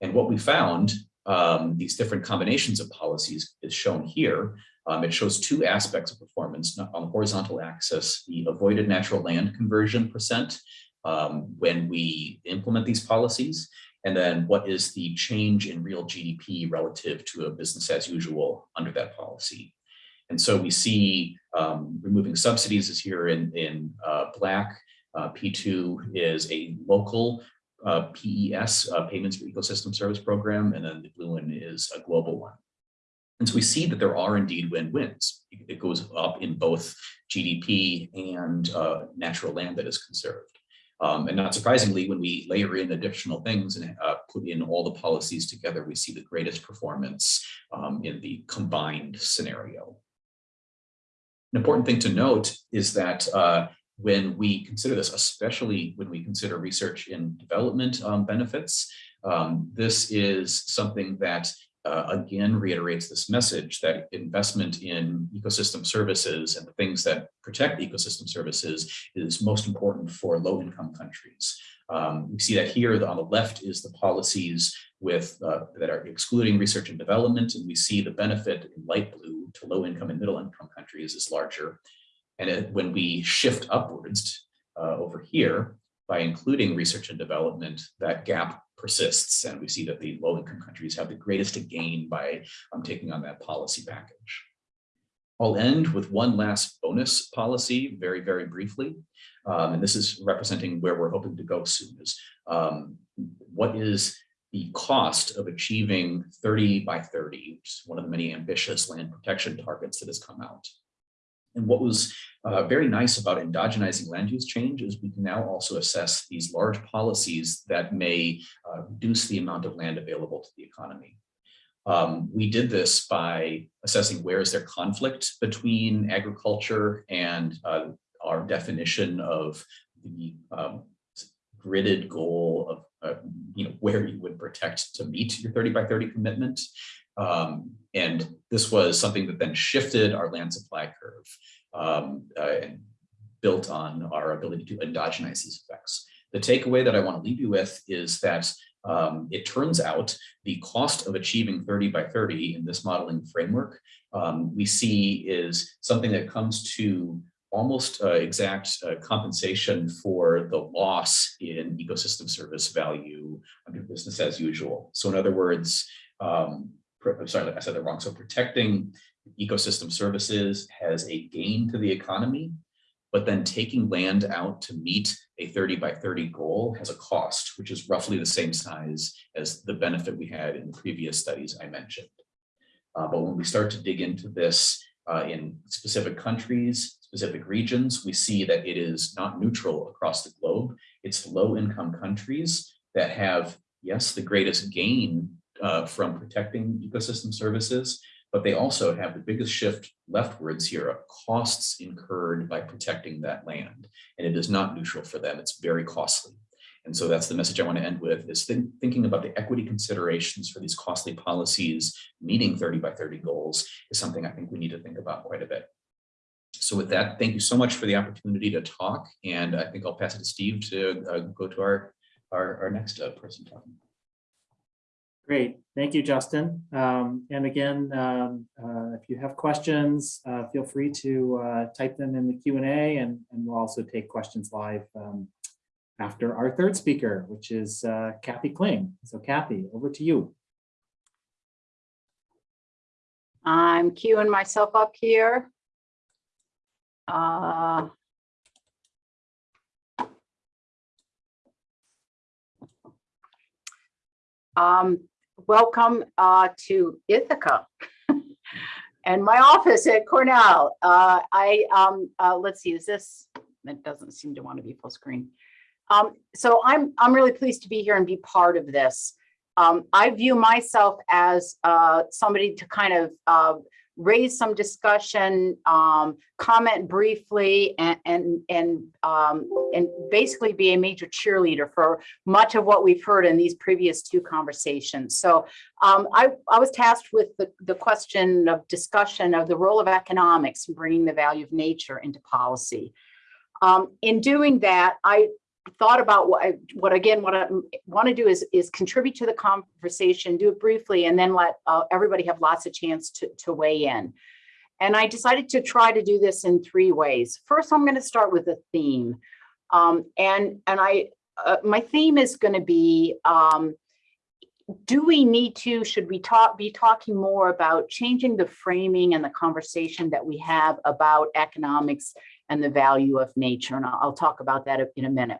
And what we found, um, these different combinations of policies is shown here. Um, it shows two aspects of performance on the horizontal axis, the avoided natural land conversion percent um, when we implement these policies, and then what is the change in real GDP relative to a business as usual under that policy. And so we see um, removing subsidies is here in, in uh, black. Uh, P2 is a local uh, PES, uh, Payments for Ecosystem Service Program, and then the blue one is a global one. And so we see that there are indeed win-wins. It goes up in both GDP and uh, natural land that is conserved. Um, and not surprisingly, when we layer in additional things and uh, put in all the policies together, we see the greatest performance um, in the combined scenario. An important thing to note is that uh, when we consider this, especially when we consider research in development um, benefits, um, this is something that uh, again reiterates this message that investment in ecosystem services and the things that protect ecosystem services is most important for low-income countries. Um, we see that here on the left is the policies with uh, that are excluding research and development, and we see the benefit in light blue to low-income and middle-income countries is larger. And it, when we shift upwards uh, over here by including research and development, that gap persists. And we see that the low income countries have the greatest to gain by um, taking on that policy package. I'll end with one last bonus policy very, very briefly. Um, and this is representing where we're hoping to go soon is um, what is the cost of achieving 30 by 30, which is one of the many ambitious land protection targets that has come out. And what was uh, very nice about endogenizing land use change is we can now also assess these large policies that may uh, reduce the amount of land available to the economy. Um, we did this by assessing where is there conflict between agriculture and uh, our definition of the um, gridded goal of uh, you know where you would protect to meet your 30 by 30 commitment. Um, and this was something that then shifted our land supply curve um, uh, and built on our ability to endogenize these effects. The takeaway that I want to leave you with is that um, it turns out the cost of achieving 30 by 30 in this modeling framework um, we see is something that comes to almost uh, exact uh, compensation for the loss in ecosystem service value under business as usual. So in other words, um, I'm sorry, I said that wrong. So protecting ecosystem services has a gain to the economy, but then taking land out to meet a 30 by 30 goal has a cost, which is roughly the same size as the benefit we had in the previous studies I mentioned. Uh, but when we start to dig into this uh, in specific countries, specific regions, we see that it is not neutral across the globe. It's low income countries that have, yes, the greatest gain uh, from protecting ecosystem services, but they also have the biggest shift leftwards here of costs incurred by protecting that land. And it is not neutral for them, it's very costly. And so that's the message I want to end with is think, thinking about the equity considerations for these costly policies, meeting 30 by 30 goals is something I think we need to think about quite a bit. So with that, thank you so much for the opportunity to talk. And I think I'll pass it to Steve to uh, go to our, our, our next uh, person talking. Great, thank you, Justin. Um, and again, um, uh, if you have questions, uh, feel free to uh, type them in the Q&A and, and we'll also take questions live um, after our third speaker, which is uh, Kathy Kling. So Kathy, over to you. I'm queuing myself up here. Uh, um, welcome uh, to Ithaca and my office at Cornell. Uh, I um, uh, let's see, is this? It doesn't seem to want to be full screen. Um, so I'm I'm really pleased to be here and be part of this. Um, I view myself as uh, somebody to kind of uh, raise some discussion, um, comment briefly, and and and um, and basically be a major cheerleader for much of what we've heard in these previous two conversations. So um, I I was tasked with the the question of discussion of the role of economics in bringing the value of nature into policy. Um, in doing that, I thought about what I, what again, what I want to do is, is contribute to the conversation, do it briefly, and then let uh, everybody have lots of chance to, to weigh in. And I decided to try to do this in three ways. First, I'm going to start with a theme. Um, and, and I, uh, my theme is going to be, um, do we need to, should we talk, be talking more about changing the framing and the conversation that we have about economics and the value of nature? And I'll, I'll talk about that in a minute.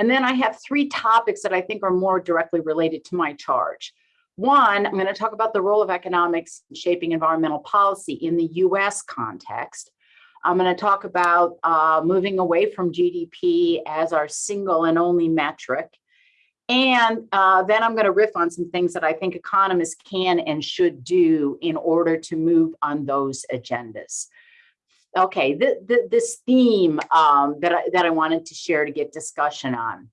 And then I have three topics that I think are more directly related to my charge. One, I'm going to talk about the role of economics in shaping environmental policy in the US context. I'm going to talk about uh, moving away from GDP as our single and only metric. And uh, then I'm going to riff on some things that I think economists can and should do in order to move on those agendas. Okay, th th this theme um, that, I, that I wanted to share to get discussion on.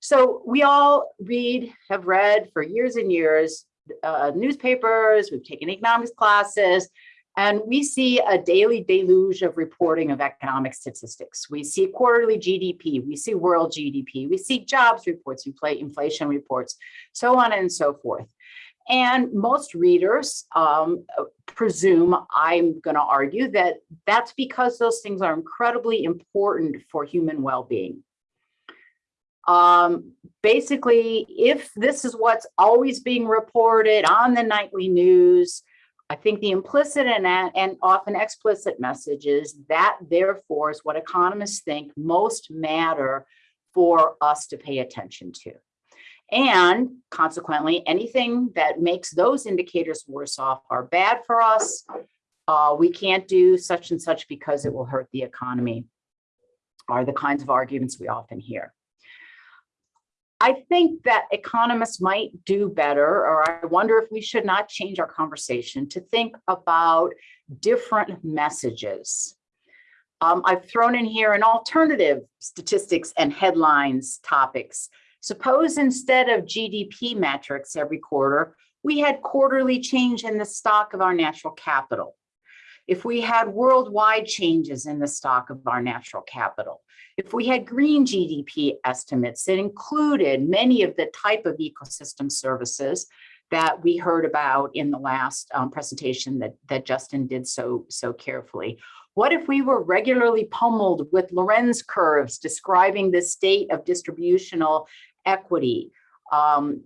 So we all read, have read for years and years, uh, newspapers, we've taken economics classes, and we see a daily deluge of reporting of economic statistics. We see quarterly GDP, we see world GDP, we see jobs reports, infl- inflation reports, so on and so forth. And most readers um, presume, I'm going to argue, that that's because those things are incredibly important for human well-being. Um, basically, if this is what's always being reported on the nightly news, I think the implicit and, and often explicit message is that therefore is what economists think most matter for us to pay attention to. And consequently, anything that makes those indicators worse off are bad for us. Uh, we can't do such and such because it will hurt the economy are the kinds of arguments we often hear. I think that economists might do better, or I wonder if we should not change our conversation to think about different messages. Um, I've thrown in here an alternative statistics and headlines topics. Suppose instead of GDP metrics every quarter, we had quarterly change in the stock of our natural capital. If we had worldwide changes in the stock of our natural capital, if we had green GDP estimates that included many of the type of ecosystem services that we heard about in the last um, presentation that, that Justin did so, so carefully. What if we were regularly pummeled with Lorenz curves describing the state of distributional equity, um,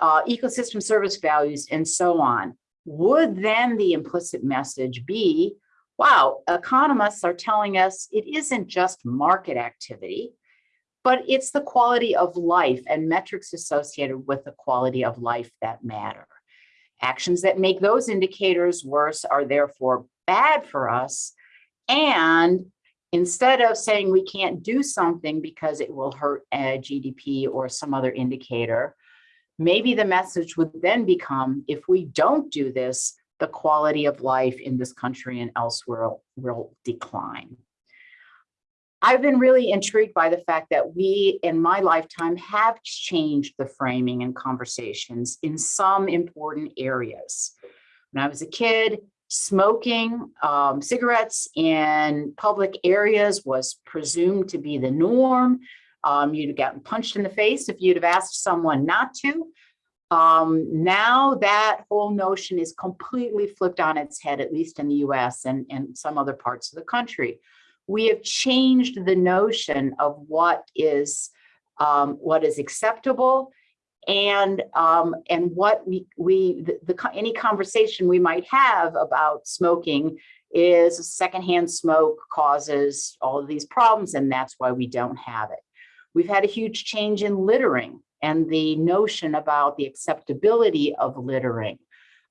uh, ecosystem service values, and so on? Would then the implicit message be wow, economists are telling us it isn't just market activity, but it's the quality of life and metrics associated with the quality of life that matter. Actions that make those indicators worse are therefore bad for us. And instead of saying we can't do something because it will hurt eh, a GDP or some other indicator, maybe the message would then become if we don't do this, the quality of life in this country and elsewhere will decline. I've been really intrigued by the fact that we, in my lifetime, have changed the framing and conversations in some important areas. When I was a kid, smoking um, cigarettes in public areas was presumed to be the norm. Um, you'd have gotten punched in the face if you'd have asked someone not to. Um, now that whole notion is completely flipped on its head, at least in the US and, and some other parts of the country. We have changed the notion of what is um, what is acceptable and um, and what we we the, the any conversation we might have about smoking is secondhand smoke causes all of these problems and that's why we don't have it. We've had a huge change in littering and the notion about the acceptability of littering.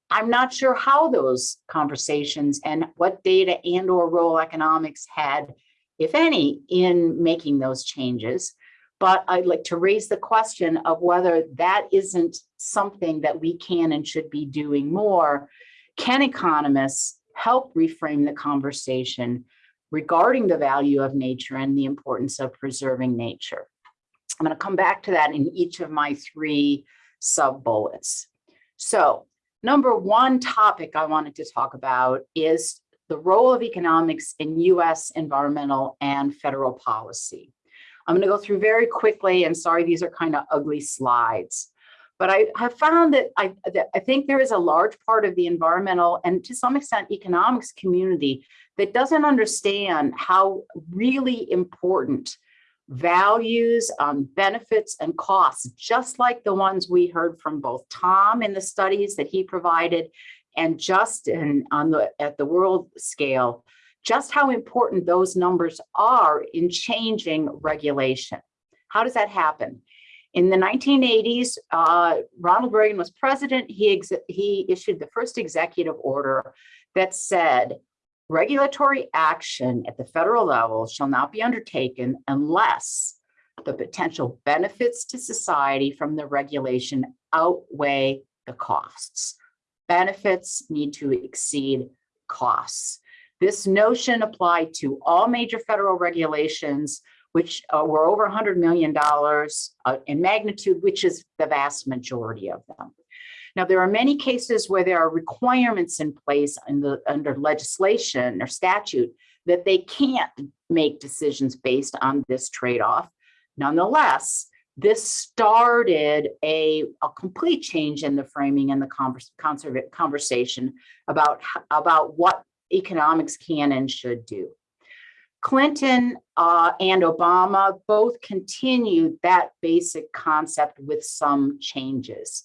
I'm not sure how those conversations and what data and or role economics had, if any, in making those changes. But I'd like to raise the question of whether that isn't something that we can and should be doing more. Can economists help reframe the conversation regarding the value of nature and the importance of preserving nature? I'm going to come back to that in each of my three sub bullets. So number one topic I wanted to talk about is the role of economics in US environmental and federal policy. I'm going to go through very quickly and sorry, these are kind of ugly slides. But I have found that I, that I think there is a large part of the environmental and to some extent economics community that doesn't understand how really important values, um, benefits, and costs, just like the ones we heard from both Tom in the studies that he provided and Justin on the at the world scale, just how important those numbers are in changing regulation. How does that happen? In the 1980s, uh, Ronald Reagan was president. He, he issued the first executive order that said regulatory action at the federal level shall not be undertaken unless the potential benefits to society from the regulation outweigh the costs. Benefits need to exceed costs. This notion applied to all major federal regulations, which uh, were over $100 million uh, in magnitude, which is the vast majority of them. Now, there are many cases where there are requirements in place the, under legislation or statute that they can't make decisions based on this trade-off. Nonetheless, this started a, a complete change in the framing and the converse, conversation about, about what economics can and should do. Clinton uh, and Obama both continued that basic concept with some changes.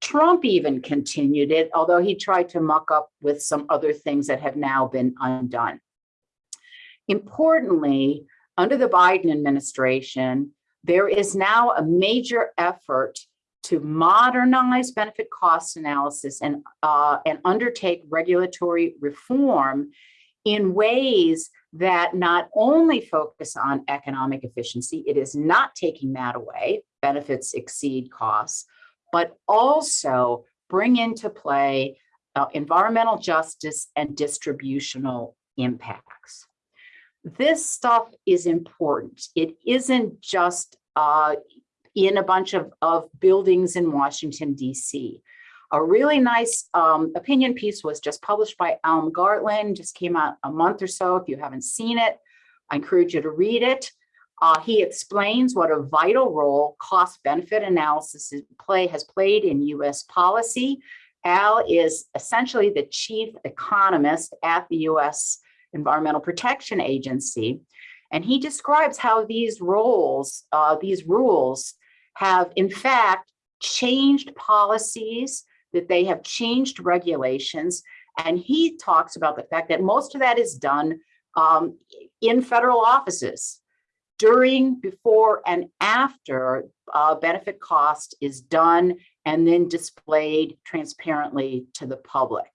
Trump even continued it, although he tried to muck up with some other things that have now been undone. Importantly, under the Biden administration, there is now a major effort to modernize benefit cost analysis and, uh, and undertake regulatory reform in ways that not only focus on economic efficiency, it is not taking that away, benefits exceed costs, but also bring into play uh, environmental justice and distributional impacts. This stuff is important. It isn't just uh, in a bunch of, of buildings in Washington, DC. A really nice um, opinion piece was just published by Al McGartland, just came out a month or so. If you haven't seen it, I encourage you to read it. Uh, he explains what a vital role cost benefit analysis play has played in US policy. Al is essentially the chief economist at the US Environmental Protection Agency. And he describes how these roles, uh, these rules have in fact changed policies, that they have changed regulations. And he talks about the fact that most of that is done um, in federal offices during, before, and after uh, benefit cost is done and then displayed transparently to the public.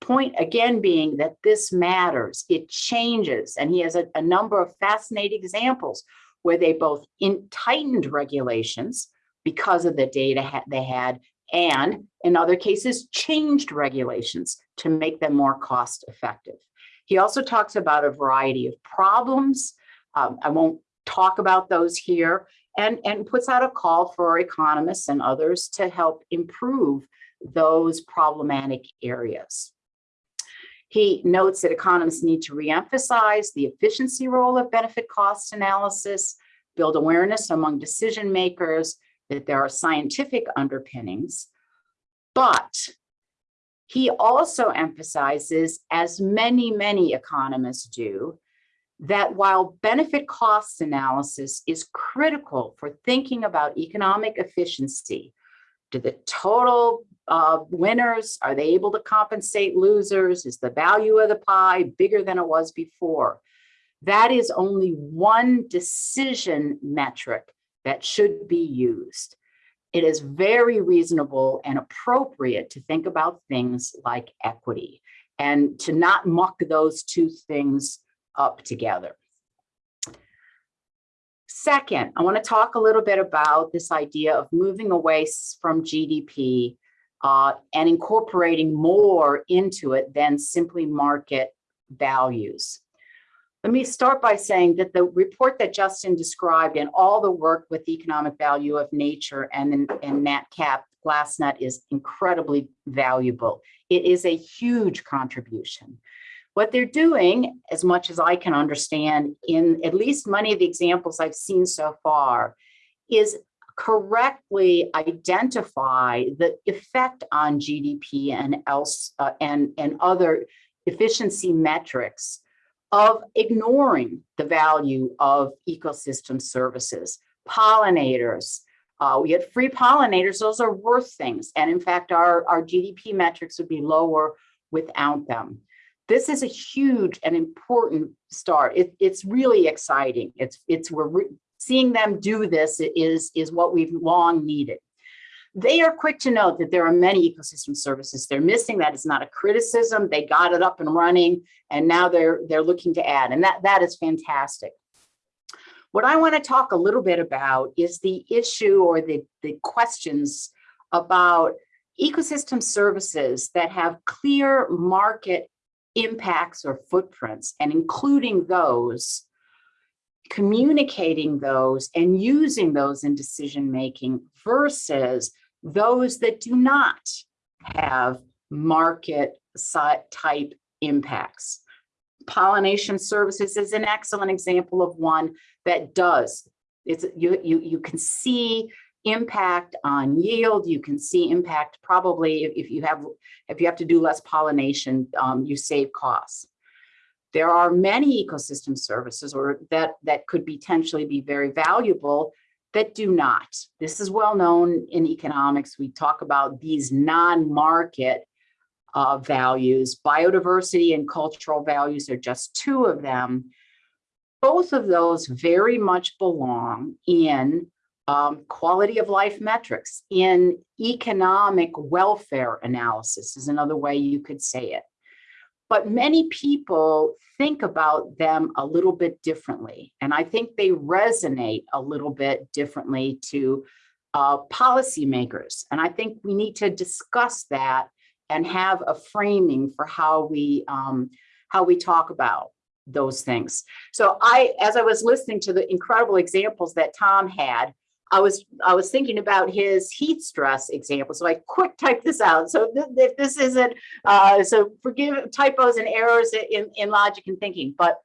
Point again being that this matters, it changes, and he has a, a number of fascinating examples where they both in tightened regulations because of the data ha they had, and in other cases, changed regulations to make them more cost effective. He also talks about a variety of problems. Um, I won't talk about those here and, and puts out a call for economists and others to help improve those problematic areas. He notes that economists need to reemphasize the efficiency role of benefit cost analysis, build awareness among decision makers that there are scientific underpinnings, but he also emphasizes, as many, many economists do, that while benefit cost analysis is critical for thinking about economic efficiency, the total uh, winners, are they able to compensate losers? Is the value of the pie bigger than it was before? That is only one decision metric that should be used. It is very reasonable and appropriate to think about things like equity and to not muck those two things up together. Second, I want to talk a little bit about this idea of moving away from GDP uh, and incorporating more into it than simply market values. Let me start by saying that the report that Justin described and all the work with the economic value of nature and, and NatCap GlassNet is incredibly valuable. It is a huge contribution. What they're doing, as much as I can understand, in at least many of the examples I've seen so far, is correctly identify the effect on GDP and else uh, and, and other efficiency metrics of ignoring the value of ecosystem services, pollinators. Uh, we had free pollinators, those are worth things. And in fact, our, our GDP metrics would be lower without them. This is a huge and important start. It, it's really exciting. It's, it's we're seeing them do this is, is what we've long needed. they are quick to note that there are many ecosystem services they're missing. That is not a criticism. They got it up and running, and now they're they're looking to add, and that that is fantastic. What I want to talk a little bit about is the issue or the the questions about ecosystem services that have clear market impacts or footprints, and including those communicating those and using those in decision making versus those that do not have market type impacts. Pollination services is an excellent example of one that does. It's you you you can see impact on yield. You can see impact probably if, you have if you have to do less pollination, um, you save costs. There are many ecosystem services or that that could potentially be very valuable that do not. This is well known in economics. We talk about these non-market uh, values. Biodiversity and cultural values are just two of them. Both of those very much belong in um, quality of life metrics, in economic welfare analysis is another way you could say it. But many people think about them a little bit differently. And I think they resonate a little bit differently to uh, policymakers. And I think we need to discuss that and have a framing for how we um, how we talk about those things. So I, as I was listening to the incredible examples that Tom had, I was I was thinking about his heat stress example. So I quick typed this out. So th if this isn't uh, so forgive typos and errors in, in logic and thinking. But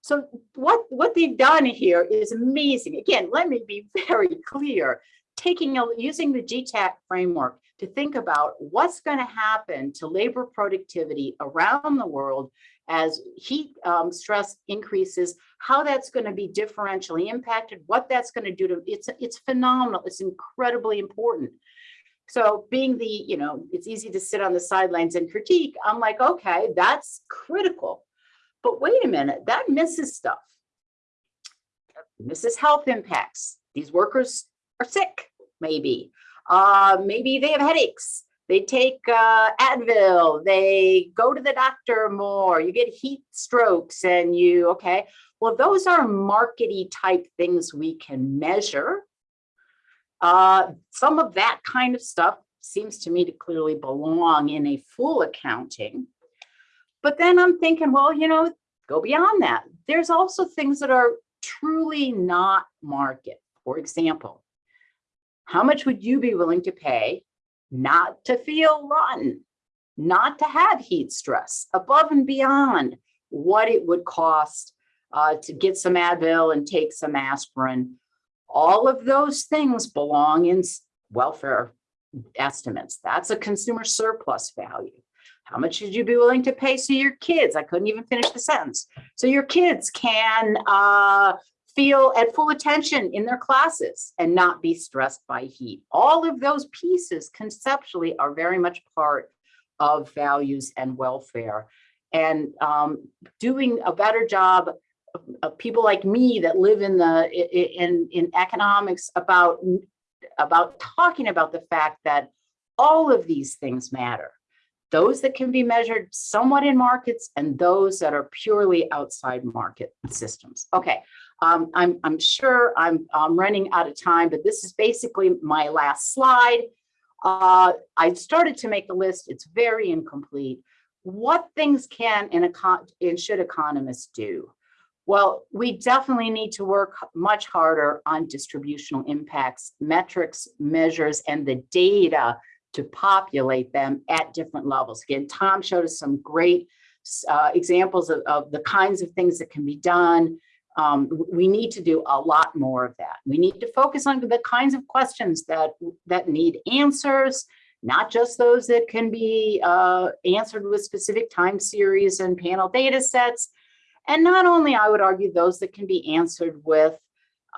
so what what they've done here is amazing. Again, let me be very clear. Taking a, using the GTAP framework to think about what's going to happen to labor productivity around the world as heat um, stress increases, how that's going to be differentially impacted, what that's going to do to it's it's phenomenal. It's incredibly important. So being the, you know, it's easy to sit on the sidelines and critique. I'm like, okay, that's critical. But wait a minute, that misses stuff. Misses health impacts. These workers are sick, maybe. Uh, maybe they have headaches they take uh, Advil, they go to the doctor more, you get heat strokes and you, okay. Well, those are markety type things we can measure. Uh, some of that kind of stuff seems to me to clearly belong in a full accounting. But then I'm thinking, well, you know, go beyond that. There's also things that are truly not market. For example, how much would you be willing to pay not to feel rotten, not to have heat stress above and beyond what it would cost uh, to get some Advil and take some aspirin. All of those things belong in welfare estimates. That's a consumer surplus value. How much should you be willing to pay so your kids, I couldn't even finish the sentence, so your kids can uh, feel at full attention in their classes and not be stressed by heat. All of those pieces conceptually are very much part of values and welfare. And um, doing a better job of, of, people like me that live in the in in economics about about talking about the fact that all of these things matter those that can be measured somewhat in markets and those that are purely outside market systems. Okay, um, I'm, I'm sure I'm, I'm running out of time, but this is basically my last slide. Uh, I started to make a list. It's very incomplete. What things can and, and should economists do? Well, we definitely need to work much harder on distributional impacts, metrics, measures, and the data to populate them at different levels. Again, Tom showed us some great uh, examples of, of the kinds of things that can be done um, we need to do a lot more of that. We need to focus on the kinds of questions that, that need answers, not just those that can be uh, answered with specific time series and panel data sets. And not only, I would argue, those that can be answered with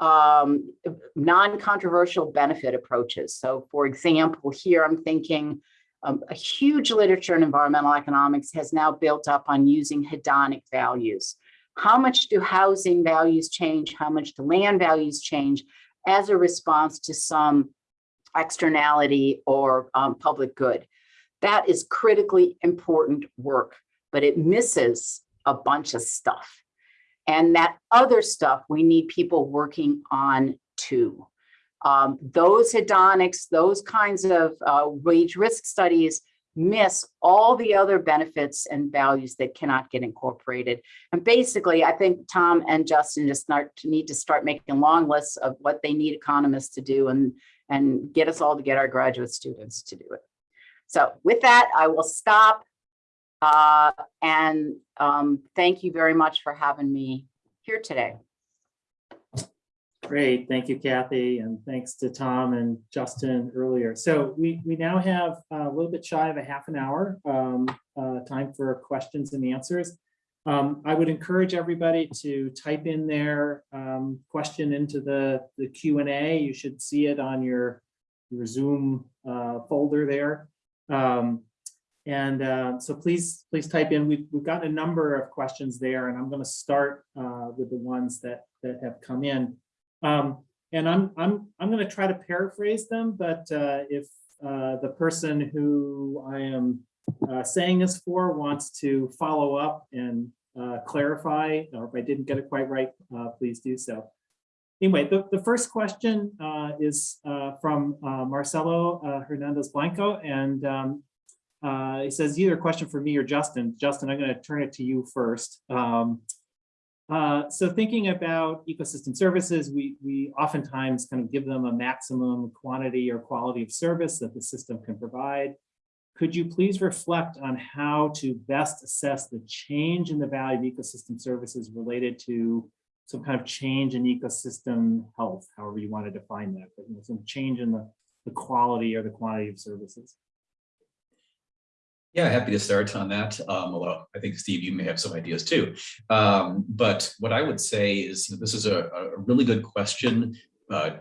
um, non-controversial benefit approaches. So for example, here I'm thinking um, a huge literature in environmental economics has now built up on using hedonic values how much do housing values change? How much do land values change as a response to some externality or um, public good. That is critically important work, but it misses a bunch of stuff. And that other stuff, we need people working on too. Um, those hedonics, those kinds of uh, wage risk studies miss all the other benefits and values that cannot get incorporated. And basically, I think Tom and Justin just start need to start making long lists of what they need economists to do and, and get us all to get our graduate students to do it. So with that, I will stop. Uh, and um, thank you very much for having me here today. Great, thank you, Kathy, and thanks to Tom and Justin earlier. So we, we now have a little bit shy of a half an hour um, uh, time for questions and answers. Um, I would encourage everybody to type in their um, question into the, the Q and A. You should see it on your, your Zoom uh, folder there. Um, and uh, so please, please type in. We've, we've got a number of questions there, and I'm going to start uh, with the ones that, that have come in. Um, and I'm, I'm, I'm going to try to paraphrase them, but uh, if uh, the person who I am uh, saying this for wants to follow up and uh, clarify, or if I didn't get it quite right, uh, please do so. Anyway, the, the first question uh, is from Marcelo Hernandez Blanco, and um, he says either a question for me or Justin. Justin, I'm going to turn it to you first. Um, uh, so thinking about ecosystem services, we, we oftentimes kind of give them a maximum quantity or quality of service that the system can provide. Could you please reflect on how to best assess the change in the value of ecosystem services related to some kind of change in ecosystem health, however you want to define that, but you know, some change in the, the quality or the quantity of services? Yeah, happy to start on that. Um, although I think Steve, you may have some ideas too. Um, but what I would say is you know, this is a, a really good question. Uh,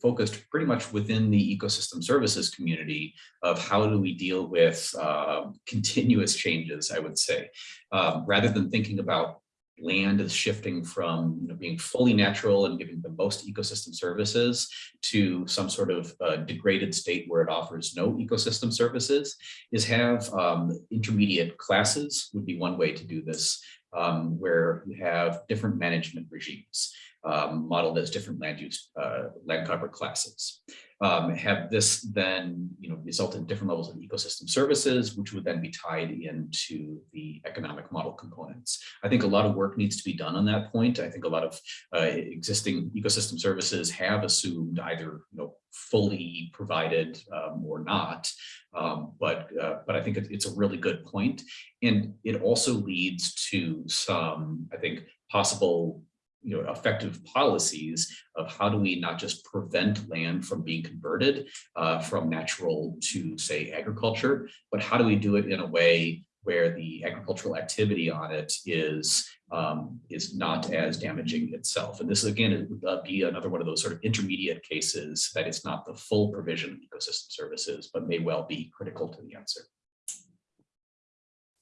focused pretty much within the ecosystem services community of how do we deal with uh, continuous changes, I would say, um, rather than thinking about land is shifting from you know, being fully natural and giving the most ecosystem services to some sort of uh, degraded state where it offers no ecosystem services is have um, intermediate classes would be one way to do this um, where you have different management regimes um, modeled as different land use uh, land cover classes. Um, have this then you know result in different levels of ecosystem services, which would then be tied into the economic model components. I think a lot of work needs to be done on that point. I think a lot of uh, existing ecosystem services have assumed either you know fully provided um, or not, um, but uh, but I think it's a really good point, and it also leads to some I think possible you know, effective policies of how do we not just prevent land from being converted uh, from natural to say agriculture, but how do we do it in a way where the agricultural activity on it is um, is not as damaging itself. And this again it would uh, be another one of those sort of intermediate cases that it's not the full provision of ecosystem services, but may well be critical to the answer.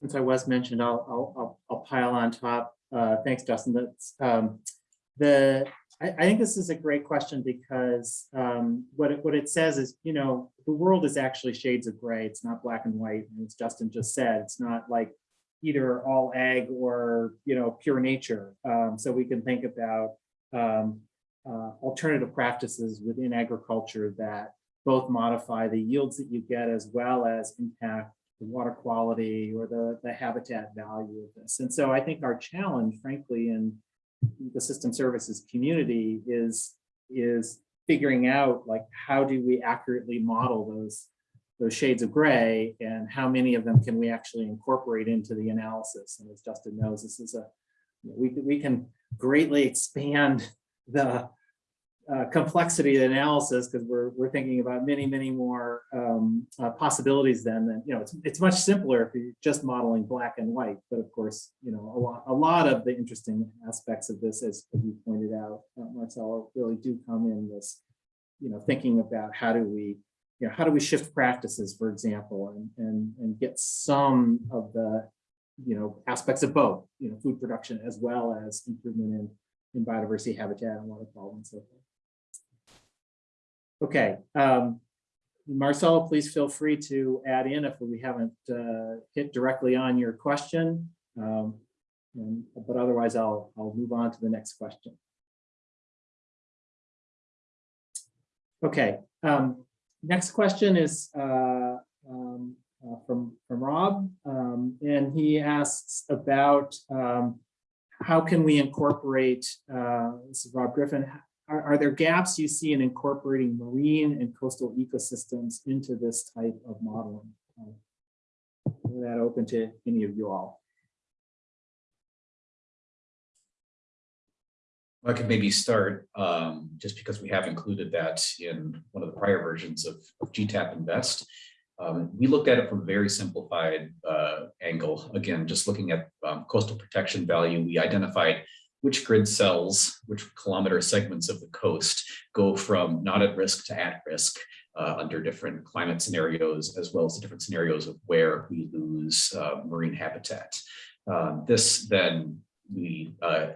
Since I was mentioned, I'll, I'll, I'll, I'll pile on top. Uh, thanks, Justin. That's um, the, I, I think this is a great question because um, what it, what it says is, you know, the world is actually shades of gray. It's not black and white. And as Justin just said, it's not like either all ag or, you know, pure nature. Um, so we can think about um, uh, alternative practices within agriculture that both modify the yields that you get as well as impact the water quality or the, the habitat value of this. And so I think our challenge, frankly, in the ecosystem services community is, is figuring out like, how do we accurately model those, those shades of gray and how many of them can we actually incorporate into the analysis? And as Justin knows, this is a, we, we can greatly expand the uh, complexity of analysis because we're we're thinking about many many more um, uh, possibilities then than you know it's it's much simpler if you're just modeling black and white. But of course you know a lot a lot of the interesting aspects of this as, as you pointed out uh, Marcelo really do come in this you know thinking about how do we you know how do we shift practices for example and and and get some of the you know aspects of both you know food production as well as improvement in in biodiversity habitat and water quality and so forth Okay, um, Marcelo, please feel free to add in if we haven't uh, hit directly on your question. Um, and- But otherwise, I'll, I'll move on to the next question. Okay, um, next question is uh, um, uh, from, from Rob. um, And he asks about um, how can we incorporate, uh, this is Rob Griffin, are, are there gaps you see in incorporating marine and coastal ecosystems into this type of modeling? That open to any of you all. I could maybe start, um, just because we have included that in one of the prior versions of, of GTAP InVEST. Um, we looked at it from a very simplified, uh, angle. Again, just looking at, um, coastal protection value, we identified which grid cells, which kilometer segments of the coast go from not at risk to at risk, uh, under different climate scenarios, as well as the different scenarios of where we lose, uh, marine habitat. Um, this then we, uh,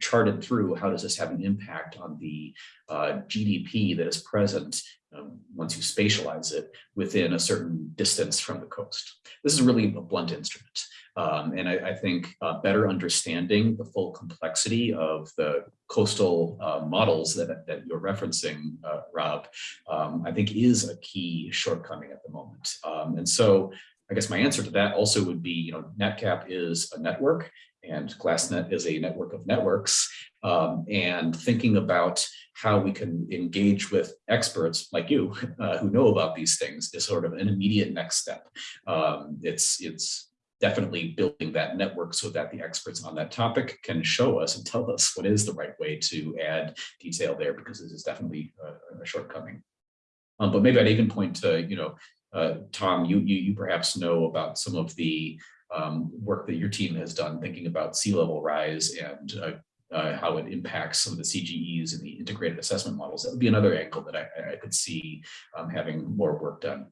charted through how does this have an impact on the uh, GDP that is present um, once you spatialize it within a certain distance from the coast. This is really a blunt instrument. Um, and I, I think uh, better understanding the full complexity of the coastal uh, models that, that you're referencing, uh, Rob, um, I think is a key shortcoming at the moment. Um, and so I guess my answer to that also would be, you know, NatCap is a network and GlassNet is a network of networks. Um, and thinking about how we can engage with experts like you uh, who know about these things is sort of an immediate next step. Um, it's, it's definitely building that network so that the experts on that topic can show us and tell us what is the right way to add detail there, because this is definitely a, a shortcoming. Um, but maybe I'd even point to, you know, uh, Tom, you, you, you perhaps know about some of the um, work that your team has done thinking about sea level rise and uh, uh, how it impacts some of the CGEs and the integrated assessment models. That would be another angle that I, I could see um, having more work done.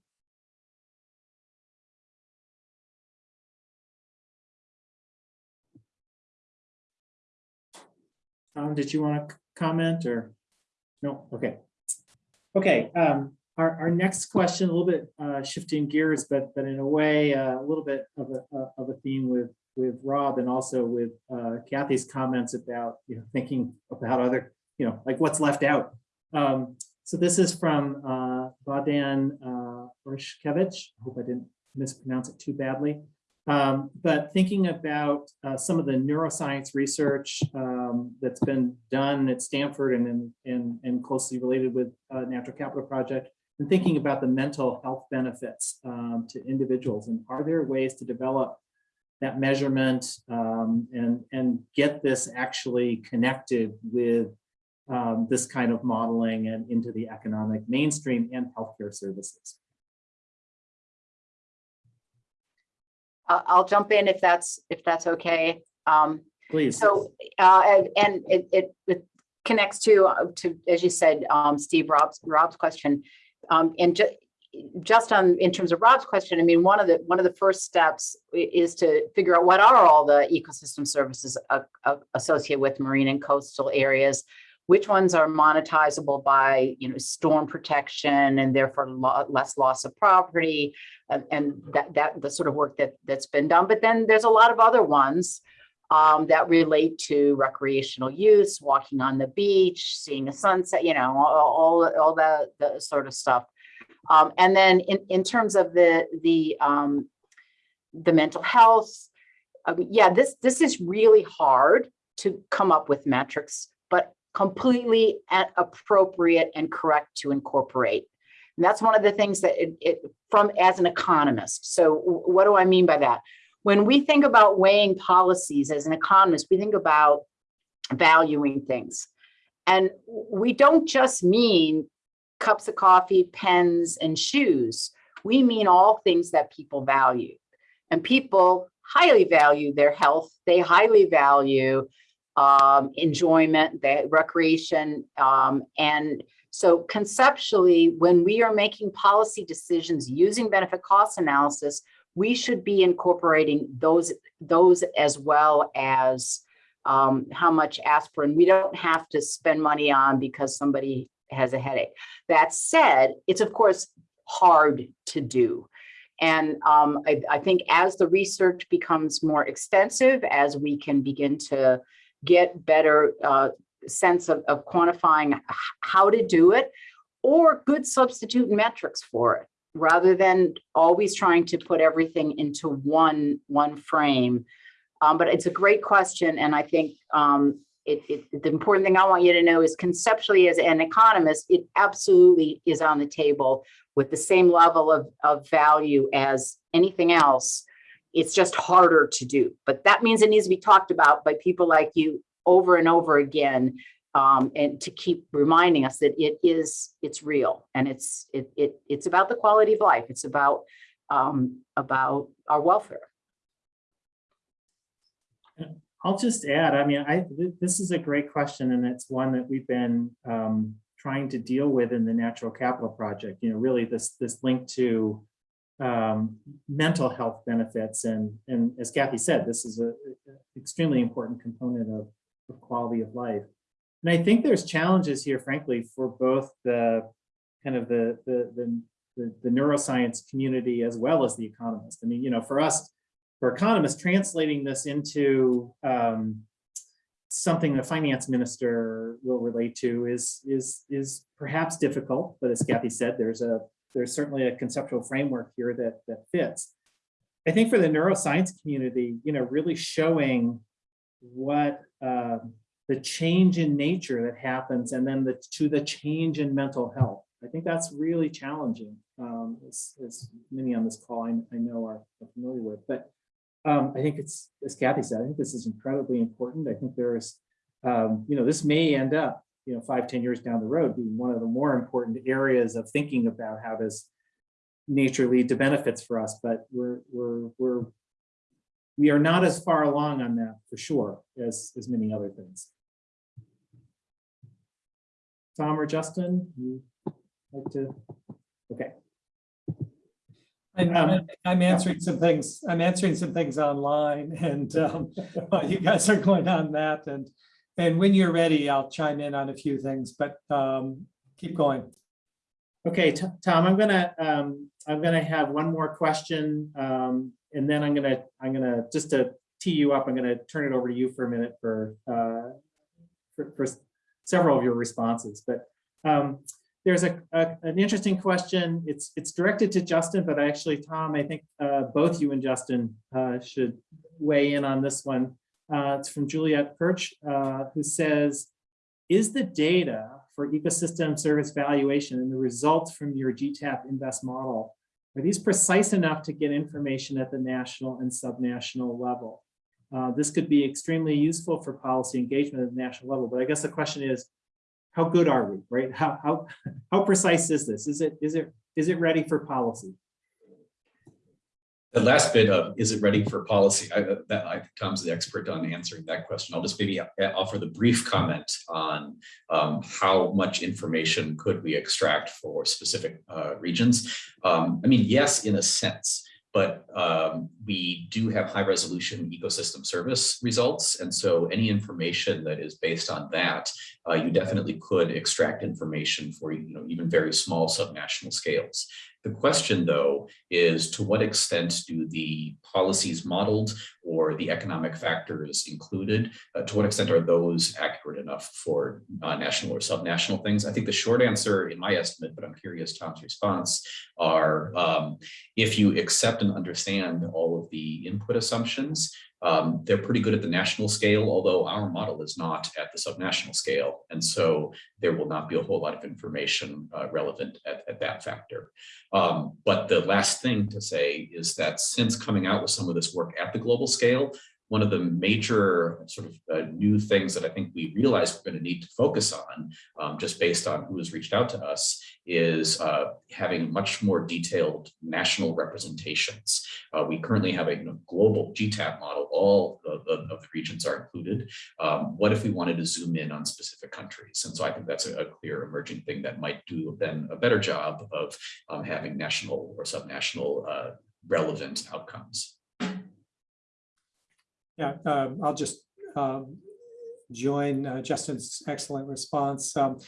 Tom, did you want to comment or? No, okay. Okay, um, our, our next question, a little bit uh, shifting gears, but, but in a way, uh, a little bit of a, uh, of a theme with, with Rob and also with uh, Kathy's comments about, you know, thinking about other, you know, like what's left out. Um, so this is from uh, Vadan uh, Orshkevich. I hope I didn't mispronounce it too badly. Um, but thinking about uh, some of the neuroscience research um, that's been done at Stanford and, and, and, closely related with uh, Natural Capital Project, and thinking about the mental health benefits um, to individuals. And are there ways to develop that measurement um, and, and get this actually connected with um, this kind of modeling and into the economic mainstream and healthcare services? I'll jump in if that's, if that's okay. Um, Please. So, uh, and- it, it, it connects to, uh, to, as you said, um, Steve, Rob's, Rob's question. Um, and ju- just on, in terms of Rob's question, I mean, one of the, one of the first steps is to figure out what are all the ecosystem services uh, uh, associated with marine and coastal areas? Which ones are monetizable by, you know, storm protection and therefore lo- less loss of property? And, and that, that, the sort of work that, that's been done. But then there's a lot of other ones um, that relate to recreational use, walking on the beach, seeing a sunset, you know, all, all, all the, the sort of stuff. Um, and then in, in terms of the, the, um, the mental health, I yeah, this, this is really hard to come up with metrics, but completely appropriate and correct to incorporate. And that's one of the things that it, it from as an economist. So what do I mean by that? When we think about weighing policies as an economist, we think about valuing things. And we don't just mean cups of coffee, pens, and shoes. We mean all things that people value. And people highly value their health. They highly value um, enjoyment, the recreation, um, and so conceptually, when we are making policy decisions using benefit cost analysis, we should be incorporating those, those as well as um, how much aspirin we don't have to spend money on because somebody has a headache. That said, it's of course hard to do. And um, I, I think as the research becomes more extensive, as we can begin to get better uh, sense of, of quantifying how to do it or good substitute metrics for it, rather than always trying to put everything into one, one frame. Um, but it's a great question, and I think um, it, it, the important thing I want you to know is conceptually as an economist, it absolutely is on the table with the same level of, of value as anything else. It's just harder to do, but that means it needs to be talked about by people like you over and over again. Um, and to keep reminding us that it is, it's real and it's, it, it, it's about the quality of life. It's about, um, about our welfare. I'll just add, I mean, I, th- this is a great question and it's one that we've been um, trying to deal with in the Natural Capital Project, you know, really this, this link to um, mental health benefits and, and as Kathy said, this is a a extremely important component of, of quality of life. And I think there's challenges here, frankly, for both the kind of the, the, the, the, the neuroscience community as well as the economist. I mean, you know, for us, for economists, translating this into um, something the finance minister will relate to is is is perhaps difficult. But as Kathy said, there's a there's certainly a conceptual framework here that that fits. I think for the neuroscience community, you know, really showing what um, the change in nature that happens, and then the to the change in mental health. I think that's really challenging, um, as, as many on this call I, I know are familiar with. But um, I think it's, as Kathy said, I think this is incredibly important. I think there's, um, you know, this may end up, you know, five, ten years down the road being one of the more important areas of thinking about how does nature lead to benefits for us, but we're, we're, we're, we are not as far along on that for sure as, as many other things. Tom or Justin, you like to, okay. I'm, Um, I'm answering some things, I'm answering some things online and um, you guys are going on that and, and when you're ready, I'll chime in on a few things, but um, keep going. Okay, Tom, I'm gonna, um, I'm gonna have one more question, um, and then I'm gonna, I'm gonna, just to tee you up, I'm gonna turn it over to you for a minute for, uh, for, for several of your responses, but, um, there's a, a- an interesting question. It's, it's directed to Justin, but actually, Tom, I think, uh, both you and Justin, uh, should weigh in on this one. Uh, it's from Juliet Perch, uh, who says, is the data for ecosystem service valuation and the results from your GTAP InVEST model, are these precise enough to get information at the national and subnational level? Uh, this could be extremely useful for policy engagement at the national level, but I guess the question is, how good are we, right? How, how, how precise is this? Is it, is it, is it ready for policy? The last bit of, is it ready for policy? I, that, I think Tom's the expert on answering that question. I'll just maybe offer the brief comment on um, how much information could we extract for specific uh, regions. Um, I mean, yes, in a sense, but um, we do have high resolution ecosystem service results. And so any information that is based on that, uh, you definitely could extract information for you know, even very small subnational scales. The question, though, is to what extent do the policies modeled or the economic factors included, uh, to what extent are those accurate enough for uh, national or subnational things? I think the short answer, in my estimate, but I'm curious Tom's response, are um, if you accept and understand all of the input assumptions, um, they're pretty good at the national scale, although our model is not at the subnational scale. And so there will not be a whole lot of information uh, relevant at, at that factor. Um, but the last thing to say is that since coming out with some of this work at the global scale, one of the major sort of uh, new things that I think we realize we're going to need to focus on, um, just based on who has reached out to us, is uh, having much more detailed national representations. Uh, we currently have a you know, global GTAP model, all of, of, of the regions are included. Um, what if we wanted to zoom in on specific countries? And so I think that's a, a clear emerging thing that might do then a better job of um, having national or subnational uh, relevant outcomes. Yeah, um, I'll just um, join uh, Justin's excellent response. Um,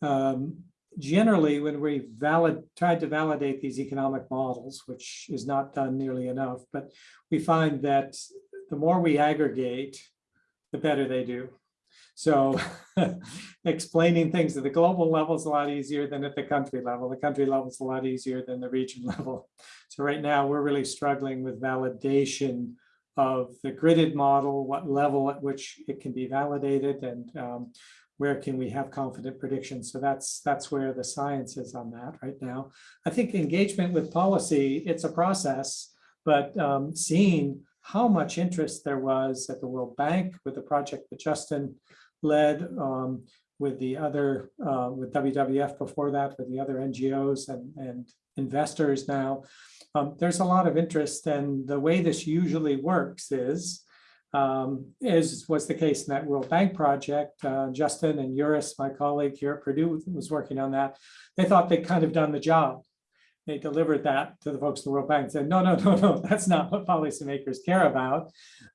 um, generally, when we valid, tried to validate these economic models, which is not done nearly enough, but we find that the more we aggregate, the better they do. So explaining things at the global level is a lot easier than at the country level. The country level is a lot easier than the region level. So right now, we're really struggling with validation of the gridded model, what level at which it can be validated and um, where can we have confident predictions? So that's that's where the science is on that right now. I think engagement with policy, it's a process, but um, seeing how much interest there was at the World Bank with the project that Justin led, um, with the other, uh, with WWF before that, with the other NGOs and, and investors now. Um, there's a lot of interest and the way this usually works is, um, as was the case in that World Bank project, uh, Justin and Uris, my colleague here at Purdue was working on that. They thought they'd kind of done the job. They delivered that to the folks at the World Bank and said, no, no, no, no, that's not what policymakers care about.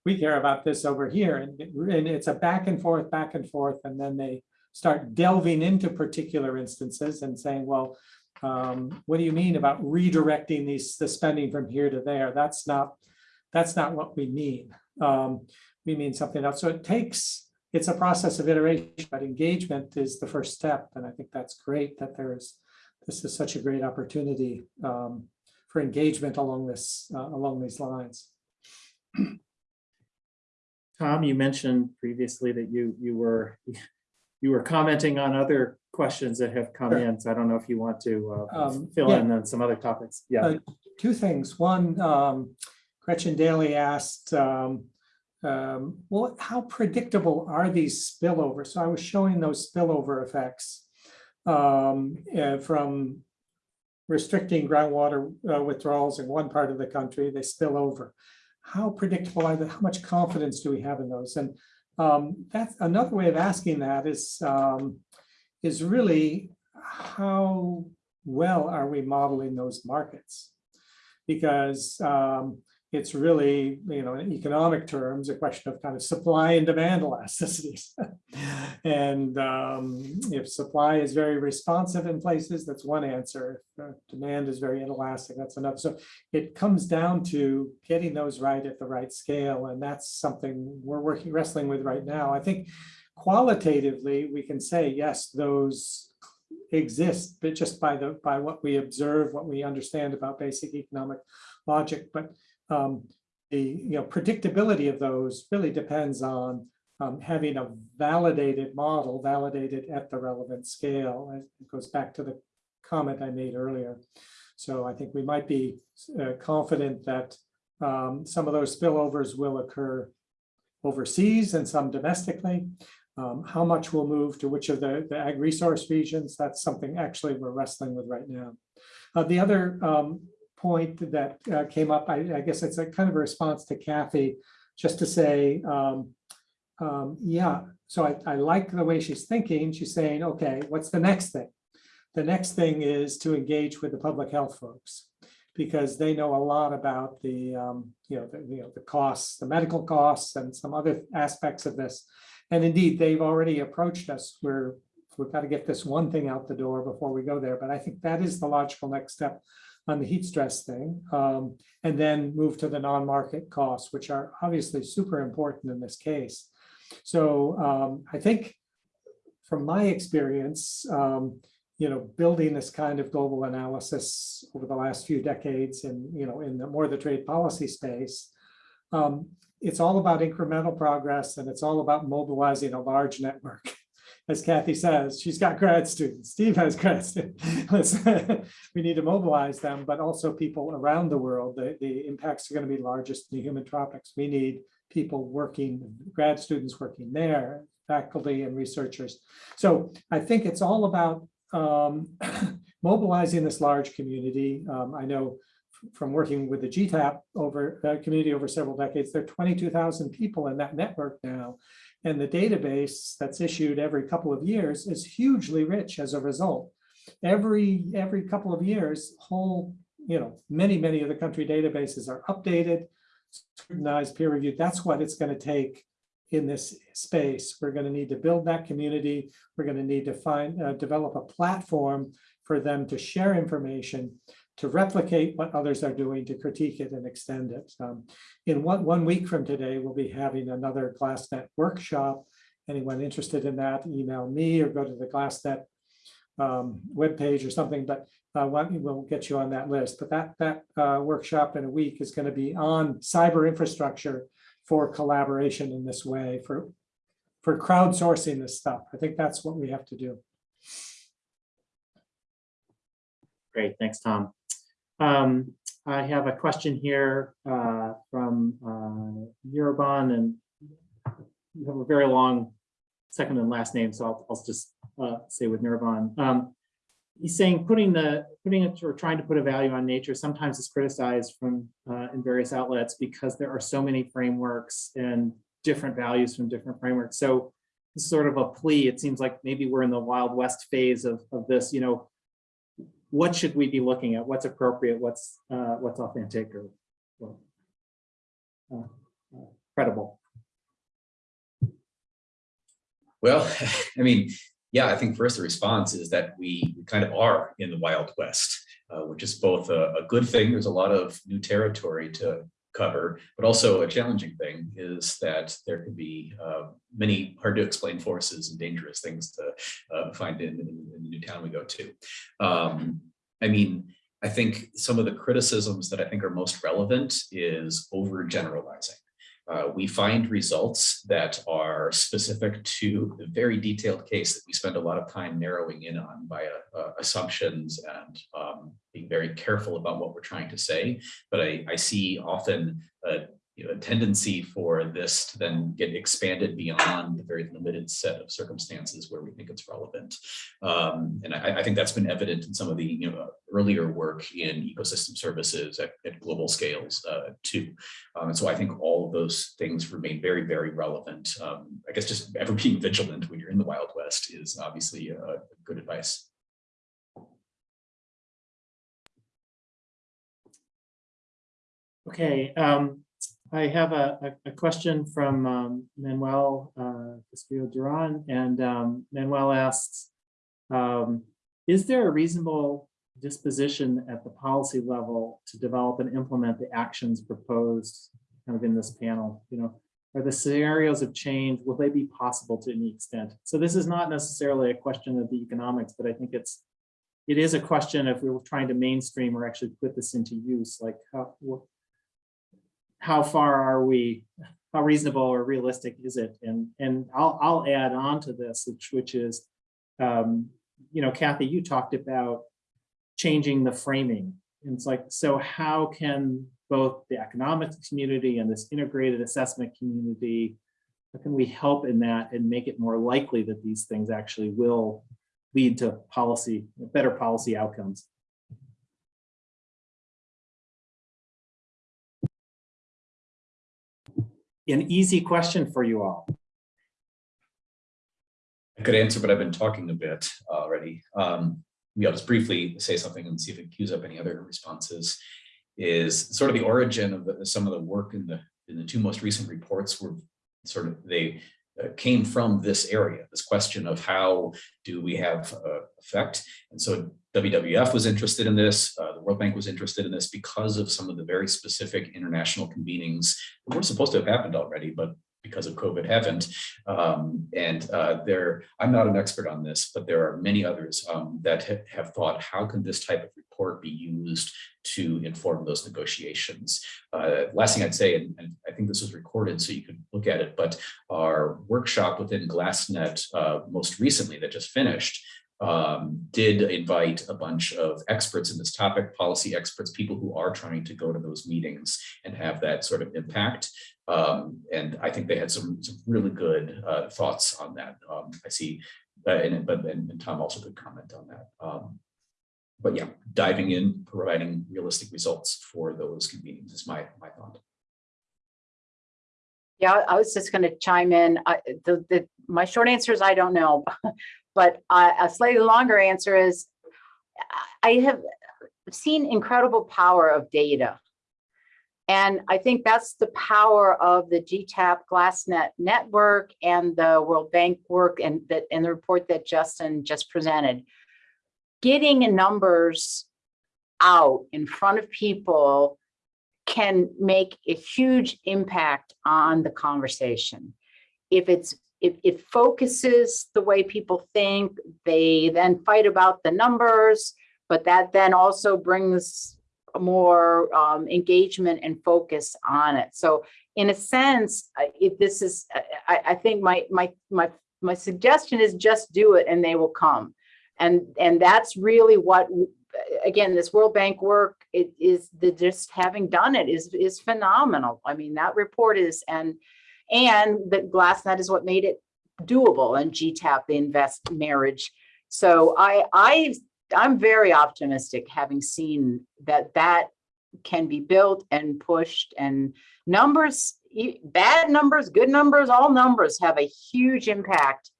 We care about this over here. And, and it's a back and forth, back and forth. And then they start delving into particular instances and saying, well, um, what do you mean about redirecting these, the spending from here to there? That's not, that's not what we mean. Um, we mean something else. So it takes, it's a process of iteration, but engagement is the first step. And I think that's great that there is, this is such a great opportunity um, for engagement along this, uh, along these lines. Tom, you mentioned previously that you, you were, you were commenting on other questions that have come Sure. in. So I don't know if you want to uh, Um, fill yeah. in on some other topics. Yeah. Uh, Two things. One, um, Gretchen Daily asked, um, um, well, how predictable are these spillovers? So I was showing those spillover effects um, uh, from restricting groundwater uh, withdrawals in one part of the country, they spill over. How predictable are they? How much confidence do we have in those? And um, that's another way of asking that is, um, is really how well are we modeling those markets? Because um, it's really, you know, in economic terms, a question of kind of supply and demand elasticities. And um, if supply is very responsive in places, that's one answer. If uh, demand is very inelastic, that's another. So it comes down to getting those right at the right scale. And that's something we're working, wrestling with right now. I think qualitatively, we can say, yes, those exist, but just by the, by what we observe, what we understand about basic economic logic. But um, the, you know, predictability of those really depends on um, having a validated model, validated at the relevant scale. It goes back to the comment I made earlier. So I think we might be uh, confident that um, some of those spillovers will occur overseas and some domestically. Um, how much will move to which of the, the ag resource regions? That's something actually we're wrestling with right now. Uh, the other um, point that uh, came up, I, I guess it's a kind of a response to Kathy, just to say, um, um, yeah, so I, I like the way she's thinking. She's saying, okay, what's the next thing? The next thing is to engage with the public health folks because they know a lot about the, um, you know, the, you know, the costs, the medical costs and some other aspects of this. And indeed, they've already approached us. We're, we've got to get this one thing out the door before we go there. But I think that is the logical next step on the heat stress thing. Um, and then move to the non-market costs, which are obviously super important in this case. So um, I think from my experience, um, you know, building this kind of global analysis over the last few decades and, you know, in the more the trade policy space, um, it's all about incremental progress and it's all about mobilizing a large network. As Kathy says, she's got grad students, Steve has grad students. We need to mobilize them, but also people around the world. The, the impacts are going to be largest in the humid tropics. We need people working, grad students working there, faculty and researchers. So I think it's all about um, mobilizing this large community. Um, I know from working with the GTAP over uh, community over several decades, there are 22,000 people in that network now. And the database that's issued every couple of years is hugely rich as a result. Every, every couple of years, whole, you know, many, many of the country databases are updated, scrutinized, peer reviewed. That's what it's going to take in this space. We're going to need to build that community. We're going to need to find, uh, develop a platform for them to share information, to replicate what others are doing, to critique it and extend it. Um, in one, one week from today, we'll be having another GlassNet workshop. Anyone interested in that, email me or go to the GlassNet um, webpage or something, but uh, we'll get you on that list. But that, that uh, workshop in a week is going to be on cyber infrastructure for collaboration in this way, for, for crowdsourcing this stuff. I think that's what we have to do. Great, thanks, Tom. Um, I have a question here uh, from uh, and you have a very long second and last name, so I'll, I'll just uh, say with Nirvan. Um, he's saying putting the putting it or trying to put a value on nature sometimes is criticized from uh, in various outlets because there are so many frameworks and different values from different frameworks. So this is sort of a plea. It seems like maybe we're in the Wild West phase of, of this, you know, what should we be looking at? What's appropriate? What's uh, what's authentic or, or uh, uh, credible? Well, I mean, yeah, I think first the response is that we we kind of are in the Wild West, uh, which is both a, a good thing. There's a lot of new territory to cover, but also a challenging thing is that there could be uh, many hard to explain forces and dangerous things to uh, find in, in, in the new town we go to. Um, I mean, I think some of the criticisms that I think are most relevant is overgeneralizing. Uh, we find results that are specific to the very detailed case that we spend a lot of time narrowing in on by uh, uh, assumptions and um, being very careful about what we're trying to say. But I, I see often you know, a tendency for this to then get expanded beyond the very limited set of circumstances where we think it's relevant. Um, and I, I think that's been evident in some of the you know, earlier work in ecosystem services at, at global scales uh, too. Um, and so I think all of those things remain very, very relevant. Um, I guess just ever being vigilant when you're in the Wild West is obviously uh, good advice. Okay, um, I have a, a, a question from um, Manuel uh, Duran, and um, Manuel asks, um, is there a reasonable disposition at the policy level to develop and implement the actions proposed kind of in this panel? You know, are the scenarios of change, will they be possible to any extent? So this is not necessarily a question of the economics, but I think it's it is a question if we were trying to mainstream or actually put this into use, like how, how far are we, how reasonable or realistic is it? And, and I'll, I'll add on to this, which, which is, um, you know, Kathy, you talked about changing the framing. And it's like, so how can both the economic community and this integrated assessment community, how can we help in that and make it more likely that these things actually will lead to policy, better policy outcomes? An easy question for you all. I could answer, but I've been talking a bit already. Um, maybe I'll just briefly say something and see if it cues up any other responses. Is sort of the origin of the, some of the work in the in the two most recent reports were sort of they uh, came from this area, this question of how do we have uh, effect. And so WWF was interested in this, uh, the World Bank was interested in this because of some of the very specific international convenings that were supposed to have happened already, but because of COVID haven't. Um, and uh, there, I'm not an expert on this, but there are many others um, that ha have thought, how can this type of report be used to inform those negotiations? Uh, last thing I'd say, and, and, I think this was recorded so you could look at it, but our workshop within GlassNet uh, most recently that just finished um, did invite a bunch of experts in this topic, policy experts, people who are trying to go to those meetings and have that sort of impact. Um, and I think they had some, some really good uh, thoughts on that. Um, I see, uh, and, but, and, and, Tom also could comment on that. Um, but yeah, diving in, providing realistic results for those convenings is my, my thought. Yeah, I was just going to chime in. I, the, the, my short answer is I don't know, but uh, a slightly longer answer is I have seen incredible power of data And I think that's the power of the GTAP GlassNet network and the World Bank work and that, and the report that Justin just presented. Getting numbers out in front of people can make a huge impact on the conversation. If it's, if it focuses the way people think, they then fight about the numbers, but that then also brings more um, engagement and focus on it. So in a sense, if this is, I, I think my, my, my, my suggestion is just do it and they will come. And, and that's really what, again, this World Bank work, it is, the just having done it is, is phenomenal. I mean, that report is, and, and the GlassNet is what made it doable and GTAP, the InVEST marriage. So I, I, I'm very optimistic, having seen that that can be built and pushed and numbers, bad numbers, good numbers, all numbers have a huge impact.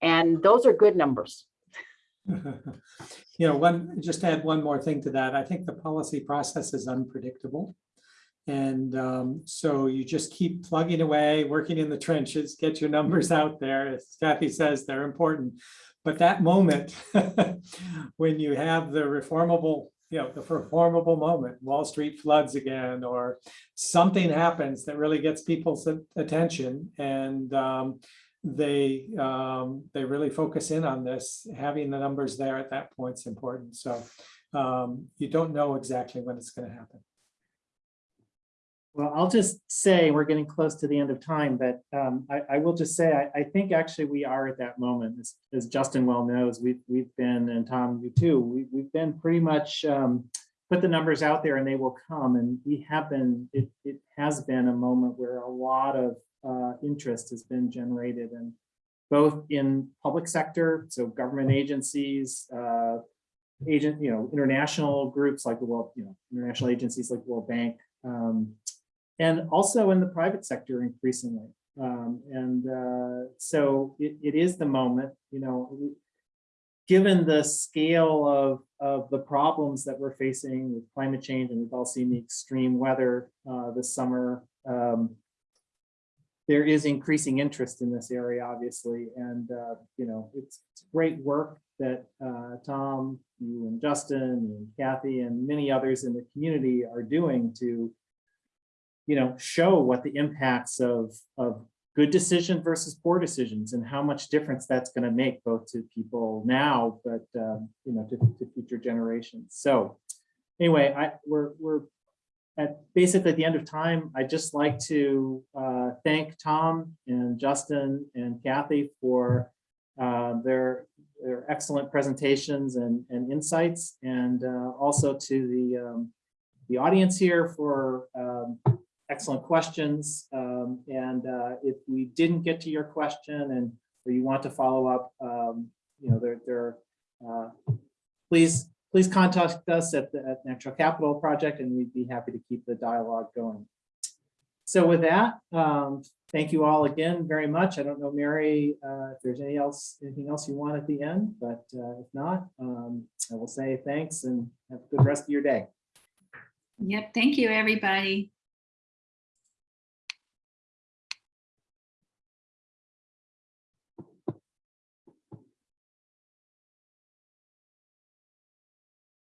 And those are good numbers. You know, one, just add one more thing to that. I think the policy process is unpredictable. And um, so you just keep plugging away, working in the trenches, get your numbers out there. As Kathy says, they're important. But that moment, when you have the reformable, you know, the reformable moment, Wall Street floods again, or something happens that really gets people's attention and um, they, um, they really focus in on this, having the numbers there at that point is important. So um, you don't know exactly when it's going to happen. Well, I'll just say, we're getting close to the end of time, but um, I, I will just say, I, I think actually we are at that moment. As, as Justin well knows, we've, we've been, and Tom, you too, we, we've been pretty much um, put the numbers out there and they will come. And we have been, it, it has been a moment where a lot of uh, interest has been generated and both in public sector, so government agencies, uh, agent, you know, international groups like the World, you know, international agencies like the World Bank, um, and also in the private sector increasingly. Um, and uh, so it, it is the moment, you know, given the scale of, of the problems that we're facing with climate change, and we've all seen the extreme weather uh, this summer, um, there is increasing interest in this area, obviously, and, uh, you know, it's it's great work that uh, Tom, you and Justin and Kathy and many others in the community are doing to you know, show what the impacts of, of good decision versus poor decisions and how much difference that's going to make both to people now, but, um, you know, to, to future generations. So anyway, I, we're, we're at basically at the end of time. I'd just like to uh, thank Tom and Justin and Kathy for uh, their, their excellent presentations and, and insights, and uh, also to the, um, the audience here for um, excellent questions. Um, and uh, if we didn't get to your question and or you want to follow up, um, you know, there, there, uh, please, please contact us at the at Natural Capital Project, and we'd be happy to keep the dialogue going. So with that, um, thank you all again very much. I don't know, Mary, uh, if there's any else, anything else you want at the end, but uh, if not, um, I will say thanks and have a good rest of your day. Yep, thank you, everybody.